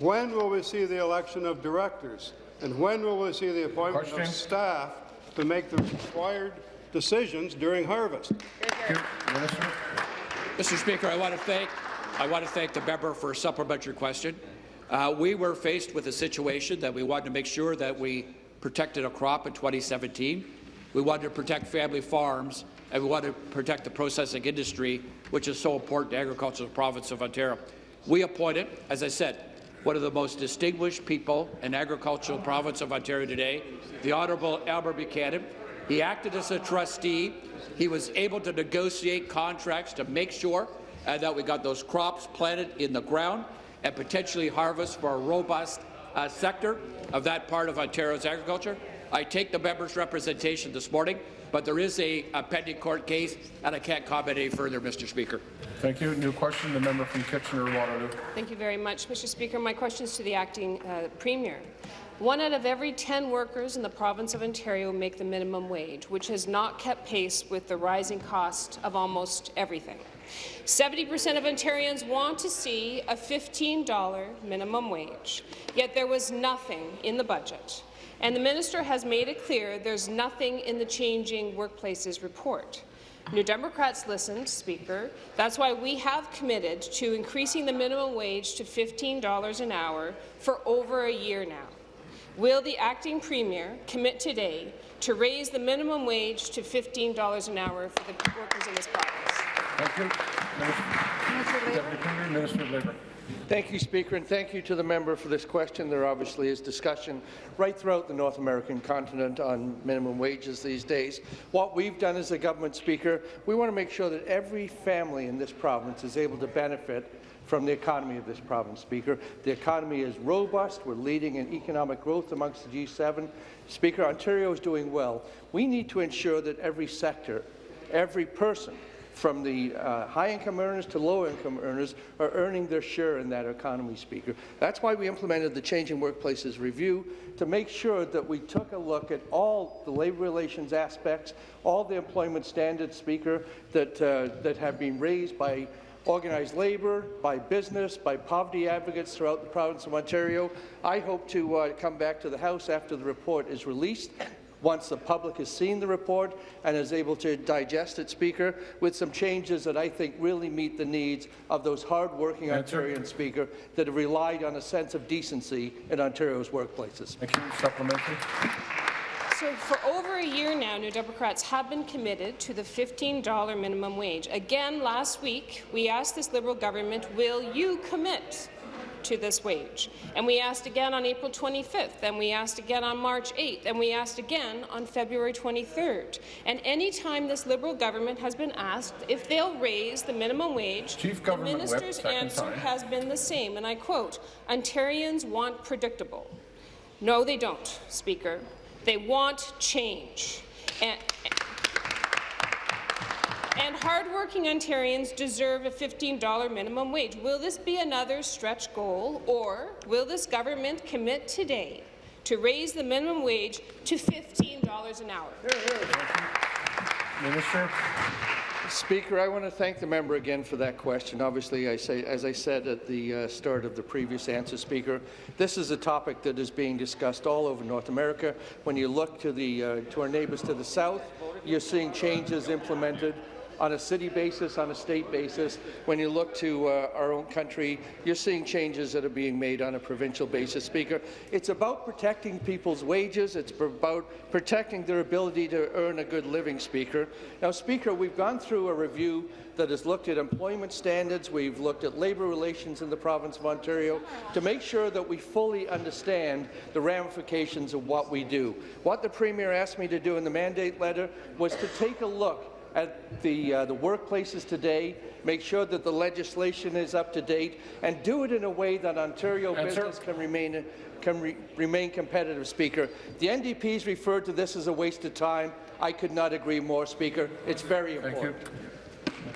When will we see the election of directors? And when will we see the appointment Question. of staff to make the required decisions during harvest? Mr. Speaker, I want to thank I want to thank the member for a supplementary question. Uh, we were faced with a situation that we wanted to make sure that we protected a crop in 2017. We wanted to protect family farms, and we wanted to protect the processing industry, which is so important to agriculture in the province of Ontario. We appointed, as I said, one of the most distinguished people in agricultural province of Ontario today, the Honourable Albert Buchanan. He acted as a trustee. He was able to negotiate contracts to make sure and that we got those crops planted in the ground and potentially harvest for a robust uh, sector of that part of Ontario's agriculture. I take the member's representation this morning, but there is a, a pending court case, and I can't comment any further, Mr. Speaker. Thank you. New question, the member from Kitchener-Waterloo. Thank you very much, Mr. Speaker. My question is to the acting uh, premier. One out of every 10 workers in the province of Ontario make the minimum wage, which has not kept pace with the rising cost of almost everything. 70% of Ontarians want to see a $15 minimum wage, yet there was nothing in the budget. And the minister has made it clear there's nothing in the Changing Workplaces report. New Democrats listened, Speaker. That's why we have committed to increasing the minimum wage to $15 an hour for over a year now. Will the acting premier commit today to raise the minimum wage to $15 an hour for the workers in this province? Thank you. Minister, Deputy Premier, Minister of Labour. Thank you, Speaker, and thank you to the member for this question. There obviously is discussion right throughout the North American continent on minimum wages these days. What we've done as a government, Speaker, we want to make sure that every family in this province is able to benefit from the economy of this province, Speaker. The economy is robust. We're leading in economic growth amongst the G7. Speaker, Ontario is doing well. We need to ensure that every sector, every person, from the uh, high-income earners to low-income earners are earning their share in that economy, Speaker. That's why we implemented the Changing Workplaces Review to make sure that we took a look at all the labour relations aspects, all the employment standards, Speaker, that, uh, that have been raised by organized labour, by business, by poverty advocates throughout the province of Ontario. I hope to uh, come back to the House after the report is released once the public has seen the report and is able to digest it, Speaker, with some changes that I think really meet the needs of those hard-working Ontarians, Speaker, that have relied on a sense of decency in Ontario's workplaces. Thank you. Supplementary. So for over a year now, New Democrats have been committed to the $15 minimum wage. Again, last week, we asked this Liberal government, will you commit to this wage. And we asked again on April 25th, and we asked again on March 8th, and we asked again on February 23rd. And any time this Liberal government has been asked if they'll raise the minimum wage, Chief the Government Whip, minister's answer time. has been the same, and I quote, Ontarians want predictable. No, they don't, Speaker. They want change. And, and hardworking Ontarians deserve a $15 minimum wage. Will this be another stretch goal, or will this government commit today to raise the minimum wage to $15 an hour? Minister. Speaker, I want to thank the member again for that question. Obviously, I say, as I said at the uh, start of the previous answer, Speaker, this is a topic that is being discussed all over North America. When you look to, the, uh, to our neighbours to the south, you're seeing changes implemented on a city basis, on a state basis. When you look to uh, our own country, you're seeing changes that are being made on a provincial basis, Speaker. It's about protecting people's wages. It's about protecting their ability to earn a good living, Speaker. Now, Speaker, we've gone through a review that has looked at employment standards. We've looked at labour relations in the province of Ontario to make sure that we fully understand the ramifications of what we do. What the Premier asked me to do in the mandate letter was to take a look at the, uh, the workplaces today, make sure that the legislation is up to date, and do it in a way that Ontario Answer. business can remain, can re remain competitive, Speaker. The NDP's referred to this as a waste of time. I could not agree more, Speaker. It's very important. Thank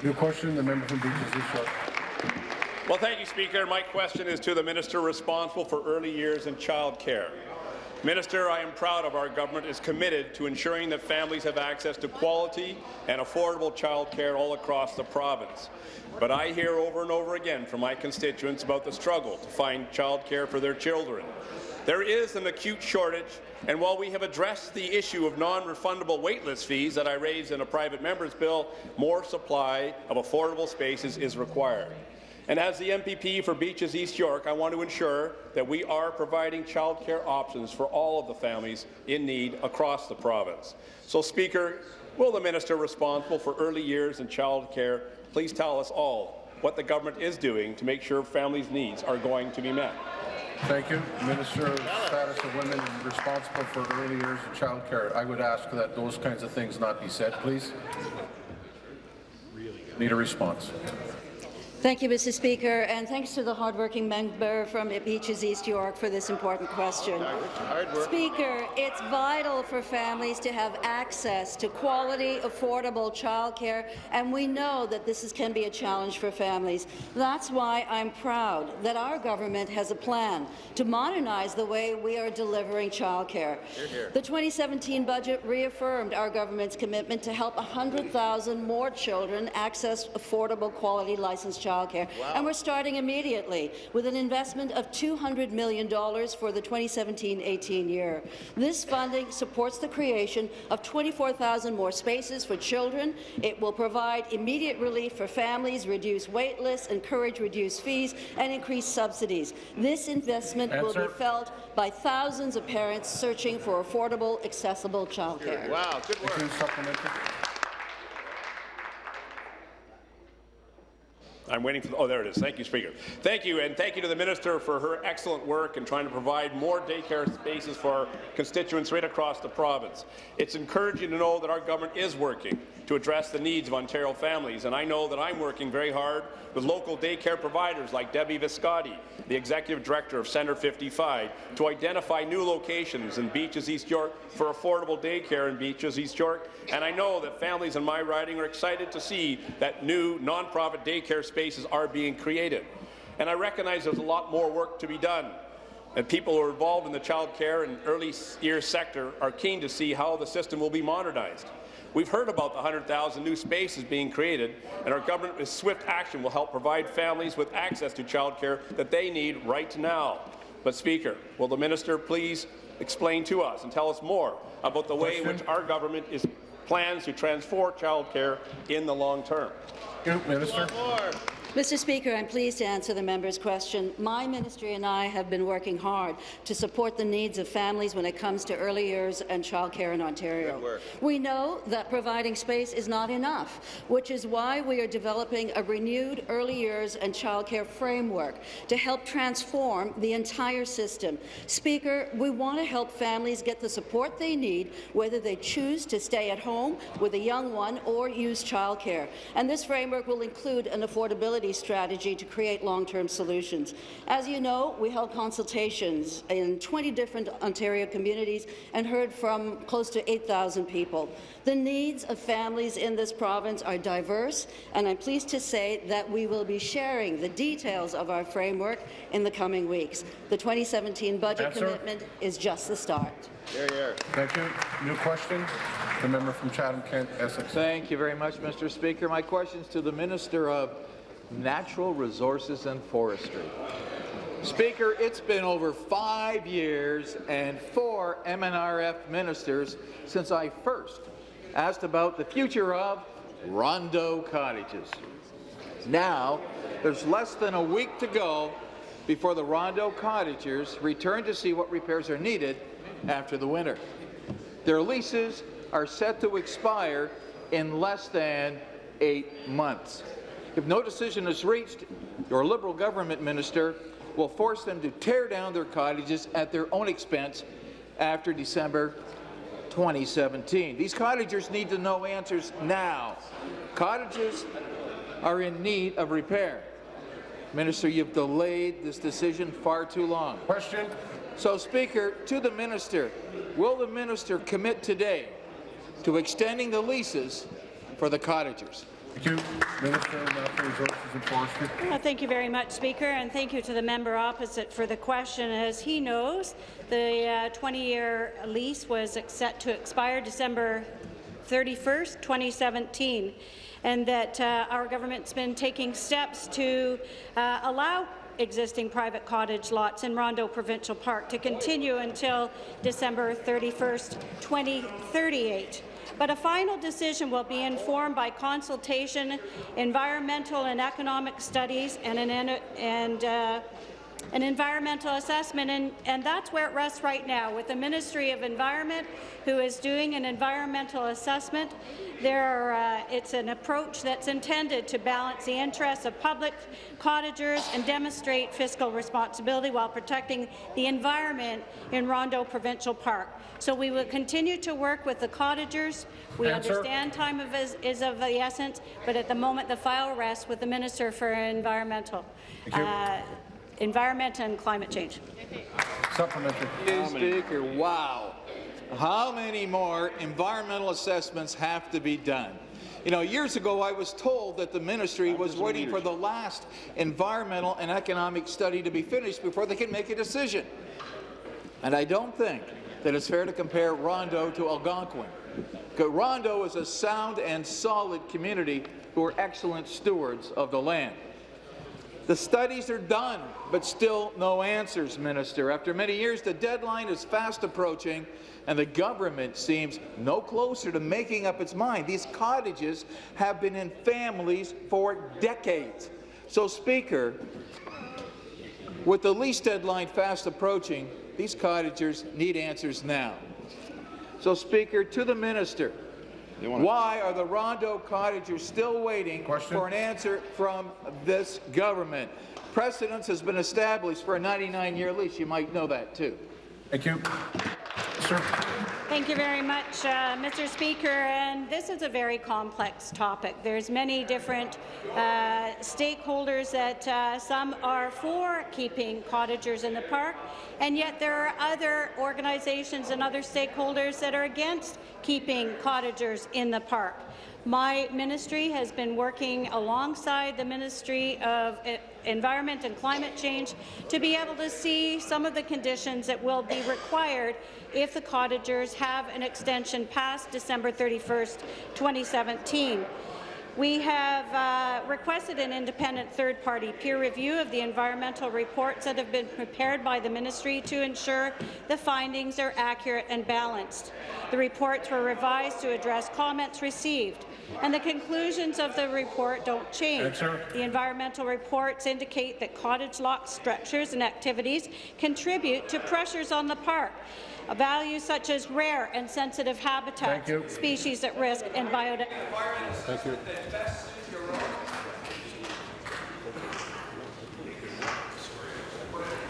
you. New question, the member from Beaches East York. Well, thank you, Speaker. My question is to the minister responsible for early years and child care. Minister, I am proud of our government is committed to ensuring that families have access to quality and affordable childcare all across the province. But I hear over and over again from my constituents about the struggle to find childcare for their children. There is an acute shortage, and while we have addressed the issue of non-refundable waitlist fees that I raised in a private member's bill, more supply of affordable spaces is required. And as the MPP for Beaches East York, I want to ensure that we are providing childcare options for all of the families in need across the province. So, Speaker, will the minister responsible for early years and childcare please tell us all what the government is doing to make sure families' needs are going to be met? Thank you. Minister of Status of Women responsible for early years and child care. I would ask that those kinds of things not be said, please. Need a response. Thank you, Mr. Speaker, and thanks to the hardworking member from Beaches East York for this important question. Speaker, it's vital for families to have access to quality, affordable childcare, and we know that this is, can be a challenge for families. That's why I'm proud that our government has a plan to modernize the way we are delivering childcare. The 2017 budget reaffirmed our government's commitment to help 100,000 more children access affordable, quality licensed childcare childcare, and we're starting immediately with an investment of $200 million for the 2017-18 year. This funding supports the creation of 24,000 more spaces for children. It will provide immediate relief for families, reduce wait lists, encourage reduced fees, and increase subsidies. This investment will be felt by thousands of parents searching for affordable, accessible childcare. Wow, good work. Thank you. Supplementary. I'm waiting for, the, oh, there it is. Thank you, Speaker. Thank you, and thank you to the Minister for her excellent work in trying to provide more daycare spaces for our constituents right across the province. It's encouraging to know that our government is working to address the needs of Ontario families, and I know that I'm working very hard with local daycare providers like Debbie Viscotti, the Executive Director of Centre 55, to identify new locations in Beaches, East York for affordable daycare in Beaches, East York, and I know that families in my riding are excited to see that new nonprofit daycare spaces are being created. And I recognize there's a lot more work to be done. And people who are involved in the child care and early years sector are keen to see how the system will be modernized. We've heard about the 100,000 new spaces being created, and our government with swift action will help provide families with access to child care that they need right now. But, Speaker, will the minister please explain to us and tell us more about the way in which our government is plans to transform child care in the long term? Thank you, Minister. Mr. Speaker, I'm pleased to answer the member's question. My ministry and I have been working hard to support the needs of families when it comes to early years and childcare in Ontario. We know that providing space is not enough, which is why we are developing a renewed early years and childcare framework to help transform the entire system. Speaker, we want to help families get the support they need, whether they choose to stay at home with a young one or use childcare. And this framework will include an affordability strategy to create long-term solutions. As you know, we held consultations in 20 different Ontario communities and heard from close to 8,000 people. The needs of families in this province are diverse, and I'm pleased to say that we will be sharing the details of our framework in the coming weeks. The 2017 budget Answer. commitment is just the start. Here, here. Thank you. New question. The member from Chatham-Kent, Essex. Thank you very much, Mr. Speaker. My question is to the Minister of Natural Resources and Forestry. Speaker, it's been over five years and four MNRF ministers since I first asked about the future of Rondeau cottages. Now, there's less than a week to go before the Rondeau cottagers return to see what repairs are needed after the winter. Their leases are set to expire in less than eight months. If no decision is reached, your Liberal government minister will force them to tear down their cottages at their own expense after December 2017. These cottagers need to know answers now. Cottages are in need of repair. Minister, you've delayed this decision far too long. Question. So, Speaker, to the minister, will the minister commit today to extending the leases for the cottagers? Thank you. Minister of Resources and Forestry. Well, thank you very much, Speaker, and thank you to the member opposite for the question. As he knows, the 20-year lease was set to expire December 31st, 2017, and that uh, our government's been taking steps to uh, allow existing private cottage lots in Rondeau Provincial Park to continue until December 31st, 2038 but a final decision will be informed by consultation, environmental and economic studies, and an, and, uh, an environmental assessment, and, and that's where it rests right now, with the Ministry of Environment, who is doing an environmental assessment. There are, uh, it's an approach that's intended to balance the interests of public cottagers and demonstrate fiscal responsibility while protecting the environment in Rondeau Provincial Park. So we will continue to work with the cottagers. We Answer. understand time of is, is of the essence, but at the moment the file rests with the Minister for Environmental. Uh, environment and climate change. Supplementary. Speaker, wow. How many more environmental assessments have to be done? You know, years ago I was told that the ministry was waiting for the last environmental and economic study to be finished before they can make a decision. And I don't think that it's fair to compare Rondeau to Algonquin. Rondeau is a sound and solid community who are excellent stewards of the land. The studies are done, but still no answers, Minister. After many years, the deadline is fast approaching, and the government seems no closer to making up its mind. These cottages have been in families for decades. So, Speaker, with the lease deadline fast approaching, these cottagers need answers now. So, Speaker, to the minister, why are the Rondeau cottagers still waiting Question? for an answer from this government? Precedence has been established for a 99-year lease. You might know that, too. Thank you. Sir. Thank you very much, uh, Mr. Speaker. And this is a very complex topic. There's many different uh, stakeholders that uh, some are for keeping cottagers in the park, and yet there are other organizations and other stakeholders that are against keeping cottagers in the park. My ministry has been working alongside the Ministry of E- Environment and Climate Change to be able to see some of the conditions that will be required if the cottagers have an extension past December 31st, 2017. We have uh, requested an independent third-party peer review of the environmental reports that have been prepared by the ministry to ensure the findings are accurate and balanced. The reports were revised to address comments received, and the conclusions of the report don't change. The environmental reports indicate that cottage lock structures and activities contribute to pressures on the park, values such as rare and sensitive habitats, species at risk, and biodiversity. Thank you.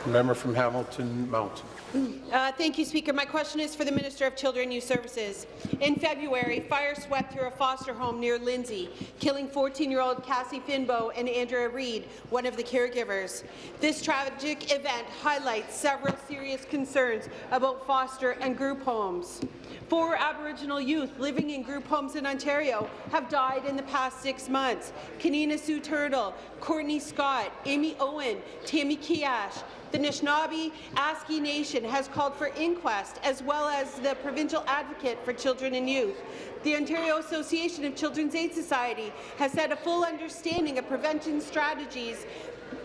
Member from Hamilton Mountain. Uh, thank you, Speaker. My question is for the Minister of Children and Youth Services. In February, fire swept through a foster home near Lindsay, killing 14-year-old Cassie Finbow and Andrea Reed, one of the caregivers. This tragic event highlights several serious concerns about foster and group homes. Four Aboriginal youth living in group homes in Ontario have died in the past six months. Kanina Sue Turtle, Courtney Scott, Amy Owen, Tammy Keeash, the Nishnawbe Aski Nation has called for inquest, as well as the Provincial Advocate for Children and Youth. The Ontario Association of Children's Aid Society has said a full understanding of prevention strategies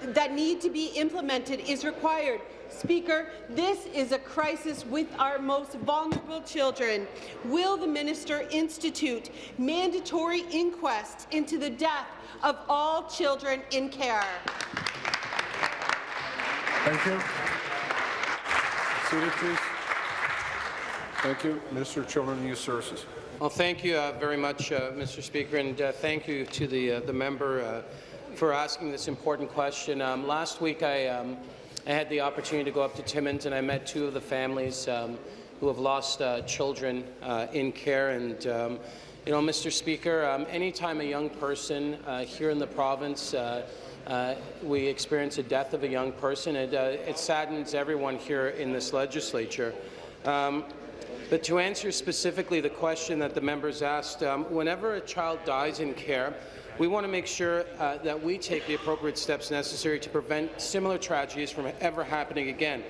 that need to be implemented is required. Speaker, this is a crisis with our most vulnerable children. Will the minister institute mandatory inquests into the death of all children in care? Thank you. Seated, please. Thank you. Minister of Children and Youth Services. Well, thank you uh, very much, uh, Mr. Speaker, and uh, thank you to the uh, the member uh, for asking this important question. Um, last week, I, um, I had the opportunity to go up to Timmins, and I met two of the families um, who have lost uh, children uh, in care. And um, you know, Mr. Speaker, um, anytime a young person uh, here in the province uh, uh, we experience a death of a young person, it, uh, it saddens everyone here in this legislature. Um, but to answer specifically the question that the members asked, um, whenever a child dies in care, we want to make sure uh, that we take the appropriate steps necessary to prevent similar tragedies from ever happening again.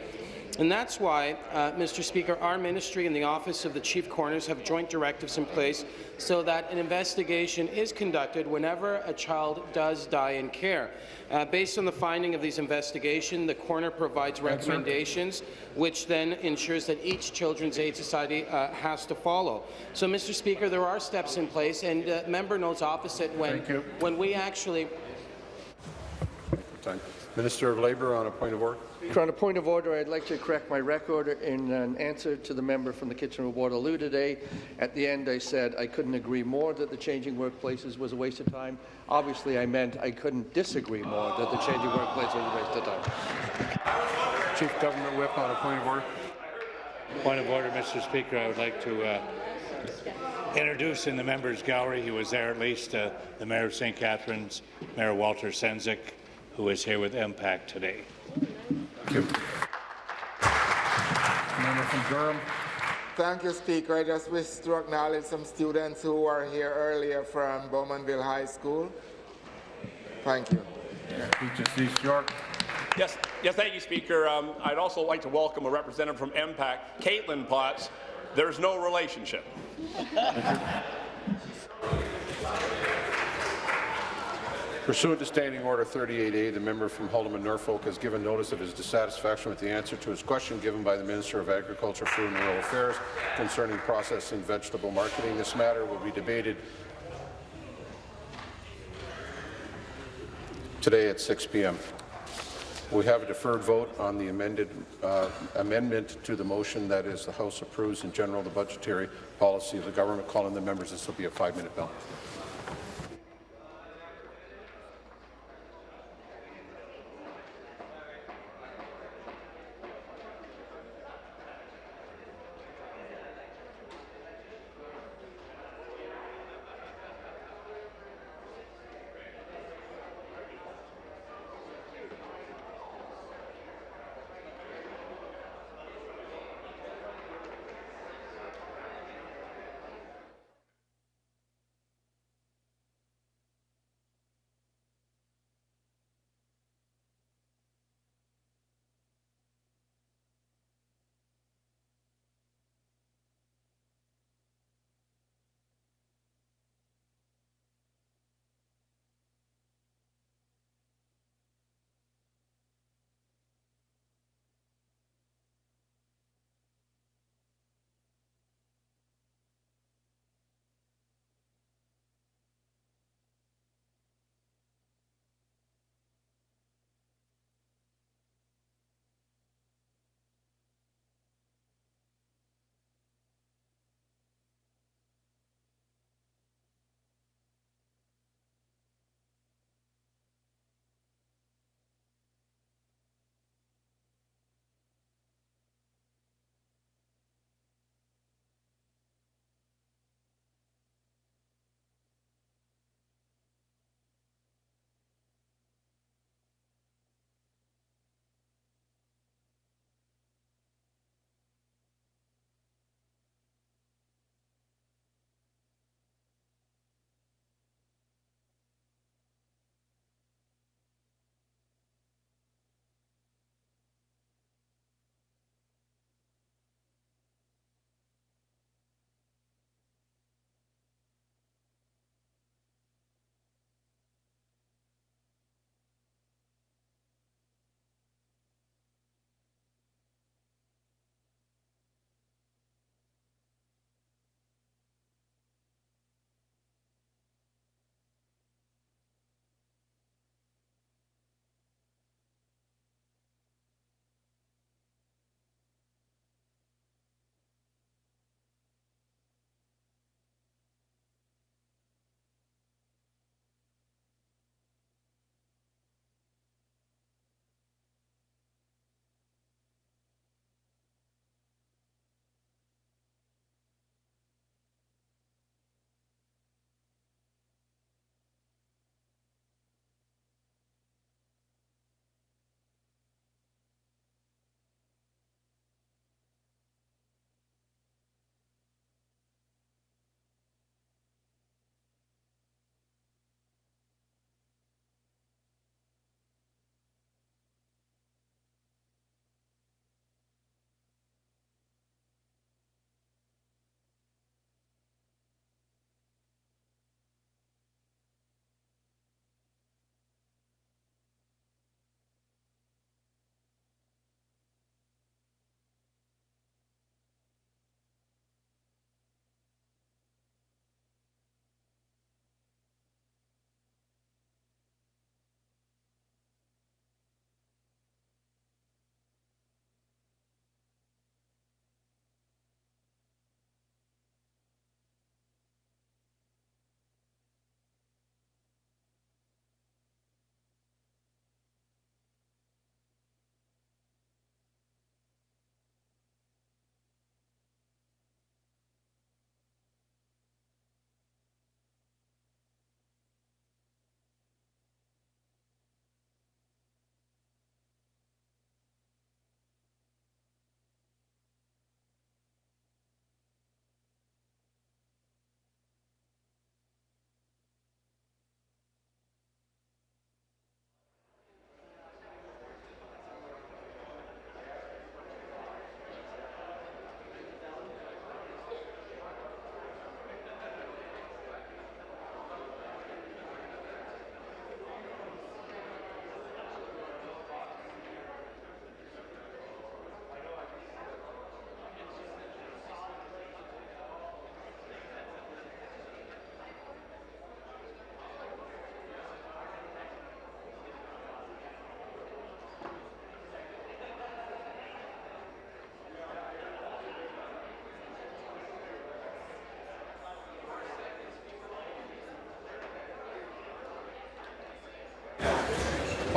And that's why, uh, Mr. Speaker, our ministry and the Office of the Chief Coroners have joint directives in place so that an investigation is conducted whenever a child does die in care. Uh, based on the finding of these investigations, the coroner provides recommendations, which then ensures that each Children's Aid Society uh, has to follow. So, Mr. Speaker, there are steps in place, and uh, member notes opposite when, when we actually Minister of Labour on a point of order. On a point of order, I'd like to correct my record in an answer to the member from the Kitchener-Waterloo today. At the end, I said I couldn't agree more that the changing workplaces was a waste of time. Obviously, I meant I couldn't disagree more that the changing workplace was a waste of time. Chief Government Whip on a point of order. Point of order, Mr. Speaker. I would like to uh, introduce in the members' gallery, he was there at least, uh, the Mayor of St. Catharines, Mayor Walter Sendzik, who is here with MPAC today. Member from Durham. Thank you, Speaker. I just wish to acknowledge some students who were here earlier from Bowmanville High School. Thank you. Beaches East York. Yes, yes, thank you, Speaker. Um, I'd also like to welcome a representative from MPAC, Caitlin Potts. There's no relationship. Pursuant to Standing Order 38A, the member from Haldimand Norfolk has given notice of his dissatisfaction with the answer to his question given by the Minister of Agriculture, Food and Rural Affairs concerning processing vegetable marketing. This matter will be debated today at 6 p.m. We have a deferred vote on the amended uh, amendment to the motion that is the House approves in general the budgetary policy of the government. Calling the members, this will be a five-minute bell.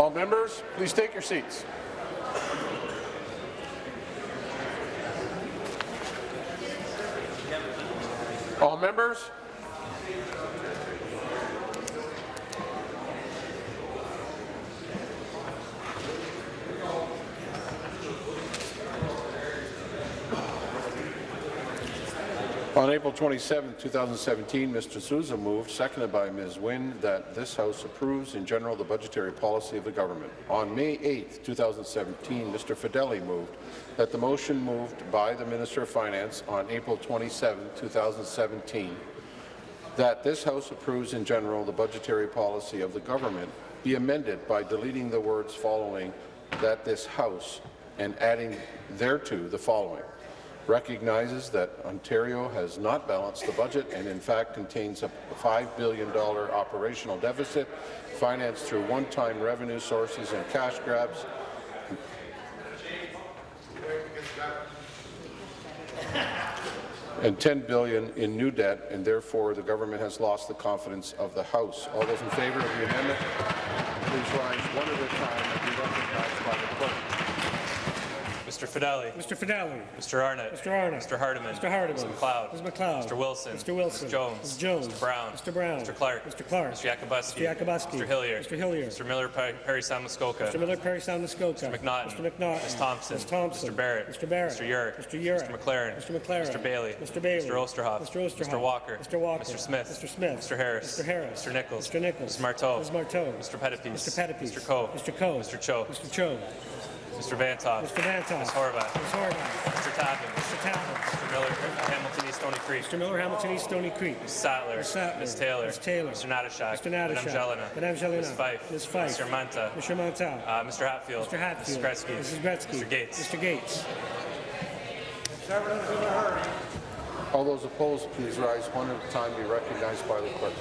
All members, please take your seats. All members, On April 27, 2017, Mr. Sousa moved, seconded by Ms. Wynne, that this House approves in general the budgetary policy of the government. On May 8, 2017, Mr. Fedeli moved that the motion moved by the Minister of Finance on April 27, 2017, that this House approves in general the budgetary policy of the government be amended by deleting the words following that this House and adding thereto the following recognizes that Ontario has not balanced the budget and in fact contains a $5 billion operational deficit financed through one-time revenue sources and cash grabs and 10 billion in new debt, and therefore the government has lost the confidence of the House. All those in favour of the amendment, please rise one at a time and be recognized by the clerk. Mr. Fedeli. Mr. Fedeli. Mr. Arnott. Mr. Arnott. Mr. Hardeman. Mr. Hardeman. Ms. McLeod. Ms. McLeod. Mr. Wilson. Mr. Wilson. Ms. Jones. Ms. Jones. Mr. Brown. Mr. Brown. Mr. Clark. Mr. Clark. Mr. Yakabuski. Mr. Yakabuski. Mr. Hillier. Mr. Hillier. Mr. Miller Perry Perry Muskoka. Mr. Miller Parry Sound Muskoka. Mr. McNaughton. Mr. McNaughton. Ms. Thompson. Ms. Thompson. Mr. Barrett. Mr. Barrett. Mr. Yurek. Mr. Yurek. Mr. McLaren. Mr. McLaren. Mr. Bailey. Mr. Bailey. Mr. Oosterhoff. Mr. Oosterhoff. Mr. Walker. Mr. Walker. Mr. Smith. Mr. Smith. Mr. Harris. Mr. Harris. Mr. Nichols. Mr. Nichols. Mr. Martow. Ms. Martow. Mr. Pettapiece. Mr. Pettapiece. Mr. Coe. Mr. Coe. Mr. Cho. Mr. Cho. Mr. Vanthof. Mr. Vanthof. Ms. Horwath. Ms. Horwath. Mr. Tabuns. Mr. Tabuns. Mr. Miller Hamilton East Stoney Creek. Mr. Miller, Hamilton East, Stoney Creek. Ms. Sattler. Ms. Sattler. Ms. Taylor. Ms. Taylor. Mr. Natyshak. Mr. Natyshak. Madame Gélinas. Madame Gélinas. Ms. Fife. Ms. Fife. Mr. Mantha. Mr. Mantha. Uh, Mr. Hatfield. Mr. Hatfield. Mrs. Gretzky. Mrs. Gretzky. Mr. Gates. Mr. Gates. All those opposed, please rise one at a time, be recognized by the clerk.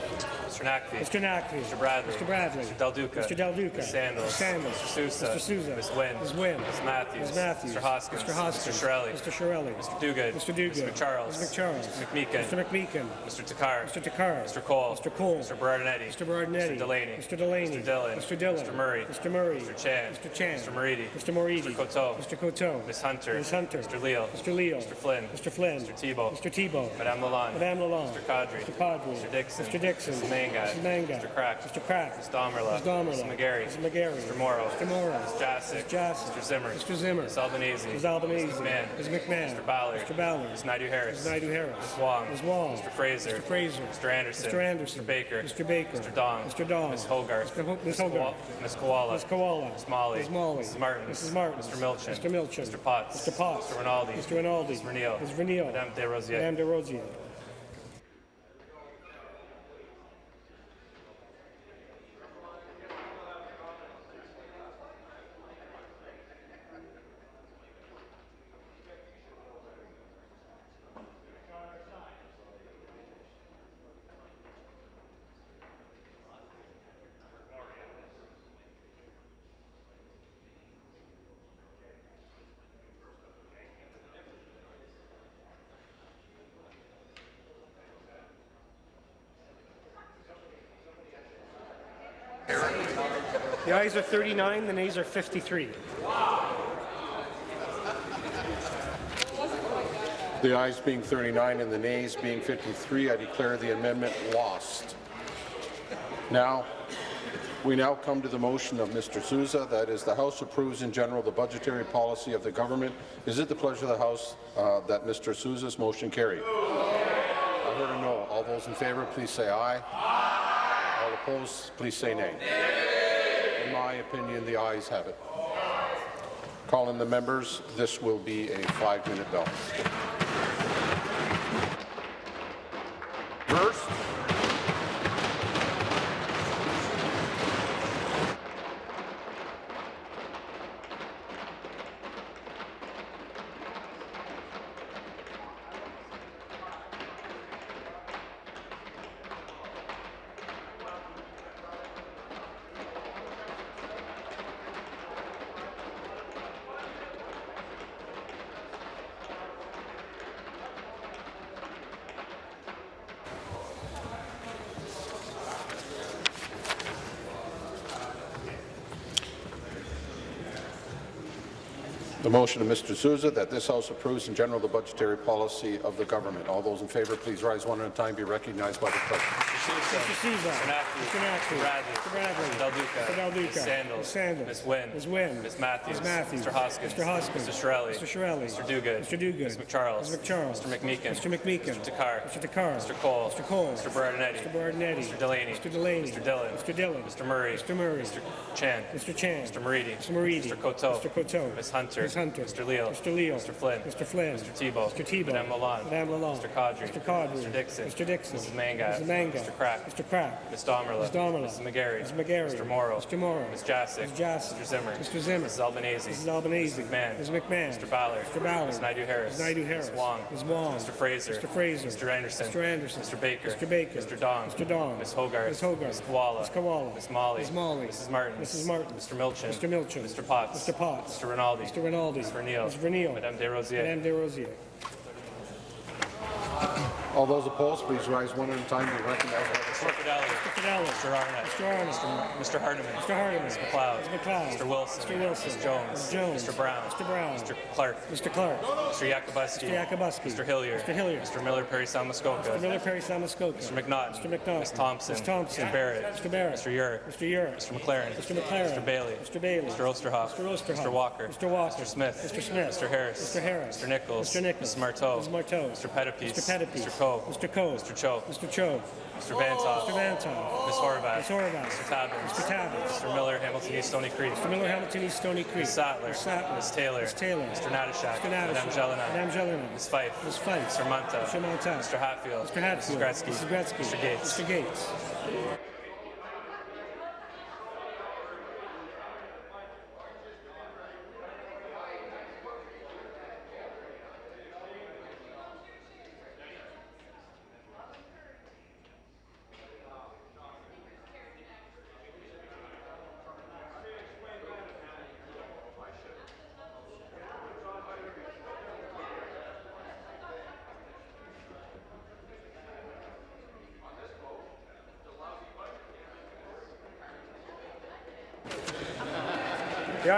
Mr. Naqvi. Mr. Naqvi. Mr. Bradley. Mr. Bradley. Mr. Del Duca. Mr. Del Duca. Ms. Sandals. Mr. Sandals. Mr. Sousa. Mr. Sousa. Ms. Wynne. Ms. Wynne. Ms. Matthews. Ms. Matthews. Mr. Hoskins. Mr. Hoskins. Mr. Chiarelli. Mr. Chiarelli. Mr. Duguid. Mr. Duguid. Mr. McCharles. Mr. McCharles. Mr. McMeekin. Mr. McMeekin. Mr. Takhar. Mr. Takhar. Mr. Cole. Mr. Cole. Mr. Berardinetti. Mr. Berardinetti. Mr. Delaney. Mr. Delaney. Mr. Dhillon. Mr. Dhillon. Mr. Murray. Mr. Murray. Mr. Chan. Mr. Chan. Mr. Moridi. Mr. Moridi. Mr. Coteau. Mr. Coteau. Ms. Hunter. Ms. Hunter. Mr. Leal. Mr. Leal. Mr. Flynn. Mr. Flynn. Mr. Thibeault. Mr. Thibeault. Madame Lalonde. Madame Lalonde. Mr. Qaadri. Mr. Qaadri. Mr. Dickson. Mr. Dickson. Mrs. Mangat. Mrs. Mangat. Mr. Crack. Mr. Crack. Ms. Damerla. Ms. Damerla. Ms. McGarry. Mrs. McGarry. Mr. Mauro. Mr. Mauro. Ms. Jaczek. Ms. Jaczek. Mr. Zimmer. Mr. Zimmer. Ms. Albanese. Ms. Albanese. Ms. McMahon. Ms. McMahon. Mr. Ballard. Mr. Ballard. Ms. Naidoo Harris. Ms. Naidoo Harris. Ms. Wong. Ms. Wong. Mr. Fraser. Mr. Fraser. Mr. Anderson. Mr. Anderson. Mr. Baker. Mr. Baker. Mr. Dong. Mr. Dong. Ms. Hogarth. Mr. Ho Ms. Hogarth. Ms. Kiwala. Ms. Kiwala. Ms. Malhi. Ms. Malhi. Mrs. Martin. Mrs. Martin. Mr. Milczyn. Mr. Milczyn. Mr. Potts. Mr. Potts. Mr. Rinaldi. Mr. Rinaldi. Ms. Vernile. Ms. Vernile. Madame Des Rosiers. Madame Des Rosiers. The ayes are 39, the nays are 53. The ayes being 39 and the nays being 53, I declare the amendment lost. Now, we now come to the motion of Mr. Sousa, that is, the House approves in general the budgetary policy of the government. Is it the pleasure of the House uh, that Mr. Sousa's motion carry? I heard a no. All those in favour, please say aye. aye. All opposed, please say nay. In my opinion, the ayes have it. Calling the members, this will be a five-minute bell. First, motion of Mr. Sousa that this House approves in general the budgetary policy of the government. All those in favour, please rise one at a time. Be recognized by the clerk. Mr. Sousa. Mr. Naqvi. Mr. Mr. Bradley. Mr. Bradley. Del Duca. Mr. Del Duca. Ms. Sandals. Ms. Sandals. Ms. Wynne. Ms. Wynne. Ms. Matthews. Ms. Matthews. Mr. Hoskins. Mr. Hoskins. Mr. Chiarelli. Mr. Chiarelli. Mr. Duguid. Mr. Duguid. Ms. McCharles. Ms. McCharles. Mr. McMeekin. Mr. McMeekin. Mr. Takhar. Mr. Takhar. Mr. Cole. Mr. Cole. Mr. Berardinetti. Mr. Berardinetti. Mr. Delaney. Mr. Delaney. Mr. Dhillon. Mr. Dhillon. Mr. Murray. Mr. Murray. Mr. Chan. Mr. Chan. Mr. Moridi. Mr. Moridi. Mr. Coteau. Mr. Coteau. Ms. Hunter. Ms. Hunter. Mr. Leo. Mr. Leo. Mr. Flynn. Mr. Flynn. Mr. Thibeault. Mr. Thibeault. Madame Lalonde. Madame Lalonde. Mr. Qaadri. Mr. Qaadri. Mr. Dickson. Mr. Dickson. Mrs. Mangat. Mrs. Mangat. Mr. Crack. Mr. Crack. Ms. Damerla. Ms. Damerla. Mrs. McGarry. Mrs. McGarry. Mr. Mauro. Mr. Mauro. Ms. Jaczek. Ms. Jaczek. Mr. Zimmer. Mr. Zimmer. Mrs. Albanese. Mrs. Albanese. Mrs. McMahon. Ms. McMahon. Mr. Ballard. Mr. Ballard. Ms. Naidoo Harris. Ms. Naidoo Harris. Ms. Wong. Ms. Wong. Mr. Fraser. Mr. Fraser. Mr. Anderson. Mr. Anderson. Mr. Baker. Mr. Baker. Mr. Dong. Mr. Dong. Ms. Hogarth. Ms. Hogarth. Ms. Kiwala. Ms. Kiwala. Ms. Malhi. Ms. Malhi. Mrs. Martin. Mrs. Martin. Mr. Milczyn. Mr. Milczyn. Mr. Potts. Mr. Potts. Mr. Rinaldi. Mr. Rinaldi. Ms. Vernile. Ms. Vernile. Madame Desrosiers. Madame Desrosiers. All those opposed, please rise one at a time. Be recognized by the Mr. clerk. Fedeli. Mr. Fedeli. Mr. Arnott. Mr. Arnott. Mr. Hardeman. Mr. Hardeman. Ms. McLeod. Ms. McLeod. Mr. Wilson. Mr. Wilson. Ms. Jones. Ms. Jones. Mr. Brown. Mr. Brown. Mr. Clark. Mr. Clark. Mr. Yakabuski. Mr. Yakabuski. Mr. Hillier. Mr. Hillier. Mr. Miller Parry Sound Muskoka. Mr. Miller Parry Sound Muskoka. Mr. McNaught. Mr. McNaught. Ms. Thompson. Ms. Thompson. Mr. Barrett. Mr. Barrett. Mr. Yurek. Mr. Yurek. Mr. McLaren. Mr. McLaren. Mr. Bailey. Mr. Bailey. Mr. Oosterhoff. Mr. Oosterhoff. Mr. Walker. Mr. Walker. Mr. Smith. Mr. Smith. Mr. Harris. Mr. Harris. Mr. Nichols. Mr. Nichols. Mrs. Martow. Mrs. Martow. Mr. Pettapiece. Mr. Pettapiece. Mr. Mr. Coe. Mr. Cho. Mr. Cho. Mr. Vanthof. Mr. Vanthof. Ms. Horwath. Ms. Horwath. Mr. Tabuns. Mr. Tabuns. Mr. Miller, Hamilton East, Stoney Creek. Mr. Miller, Hamilton East, Stoney Creek. Ms. Sattler. Ms. Sattler. Ms. Taylor. Ms. Taylor. Mr. Natyshak. Mr. Natyshak. Madame Gélinas. Madame Gélinas. Ms. Fife. Ms. Fife. Mr. Mantha. Mr. Mantha. Mr. Hatfield. Mr. Hatfield. Mrs. Gretzky. Mrs. Gretzky. Mr. Gates. Mr. Gates.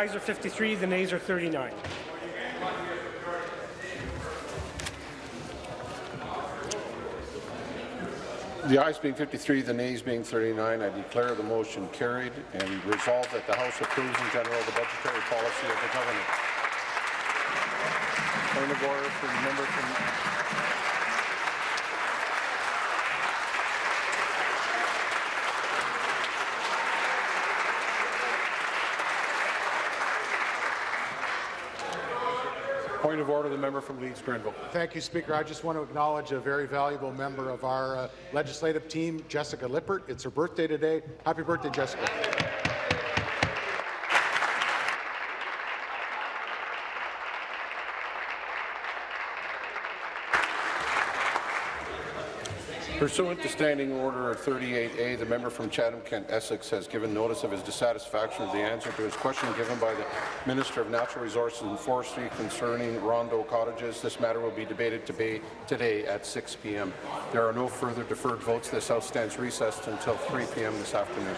Ayes are 53, the nays are 39. The ayes being 53, the nays being 39, I declare the motion carried and resolve that the House approves in general the budgetary policy of the government. Point of order for the member from Point of order, the member from Leeds Grenville. Thank you, Speaker. I just want to acknowledge a very valuable member of our uh, legislative team, Jessica Lippert. It's her birthday today. Happy birthday, Jessica. Pursuant to Standing Order 38A, the member from Chatham-Kent Essex has given notice of his dissatisfaction with the answer to his question given by the Minister of Natural Resources and Forestry concerning Rondeau cottages. This matter will be debated today at 6 p.m. There are no further deferred votes. This House stands recessed until 3 p.m. this afternoon.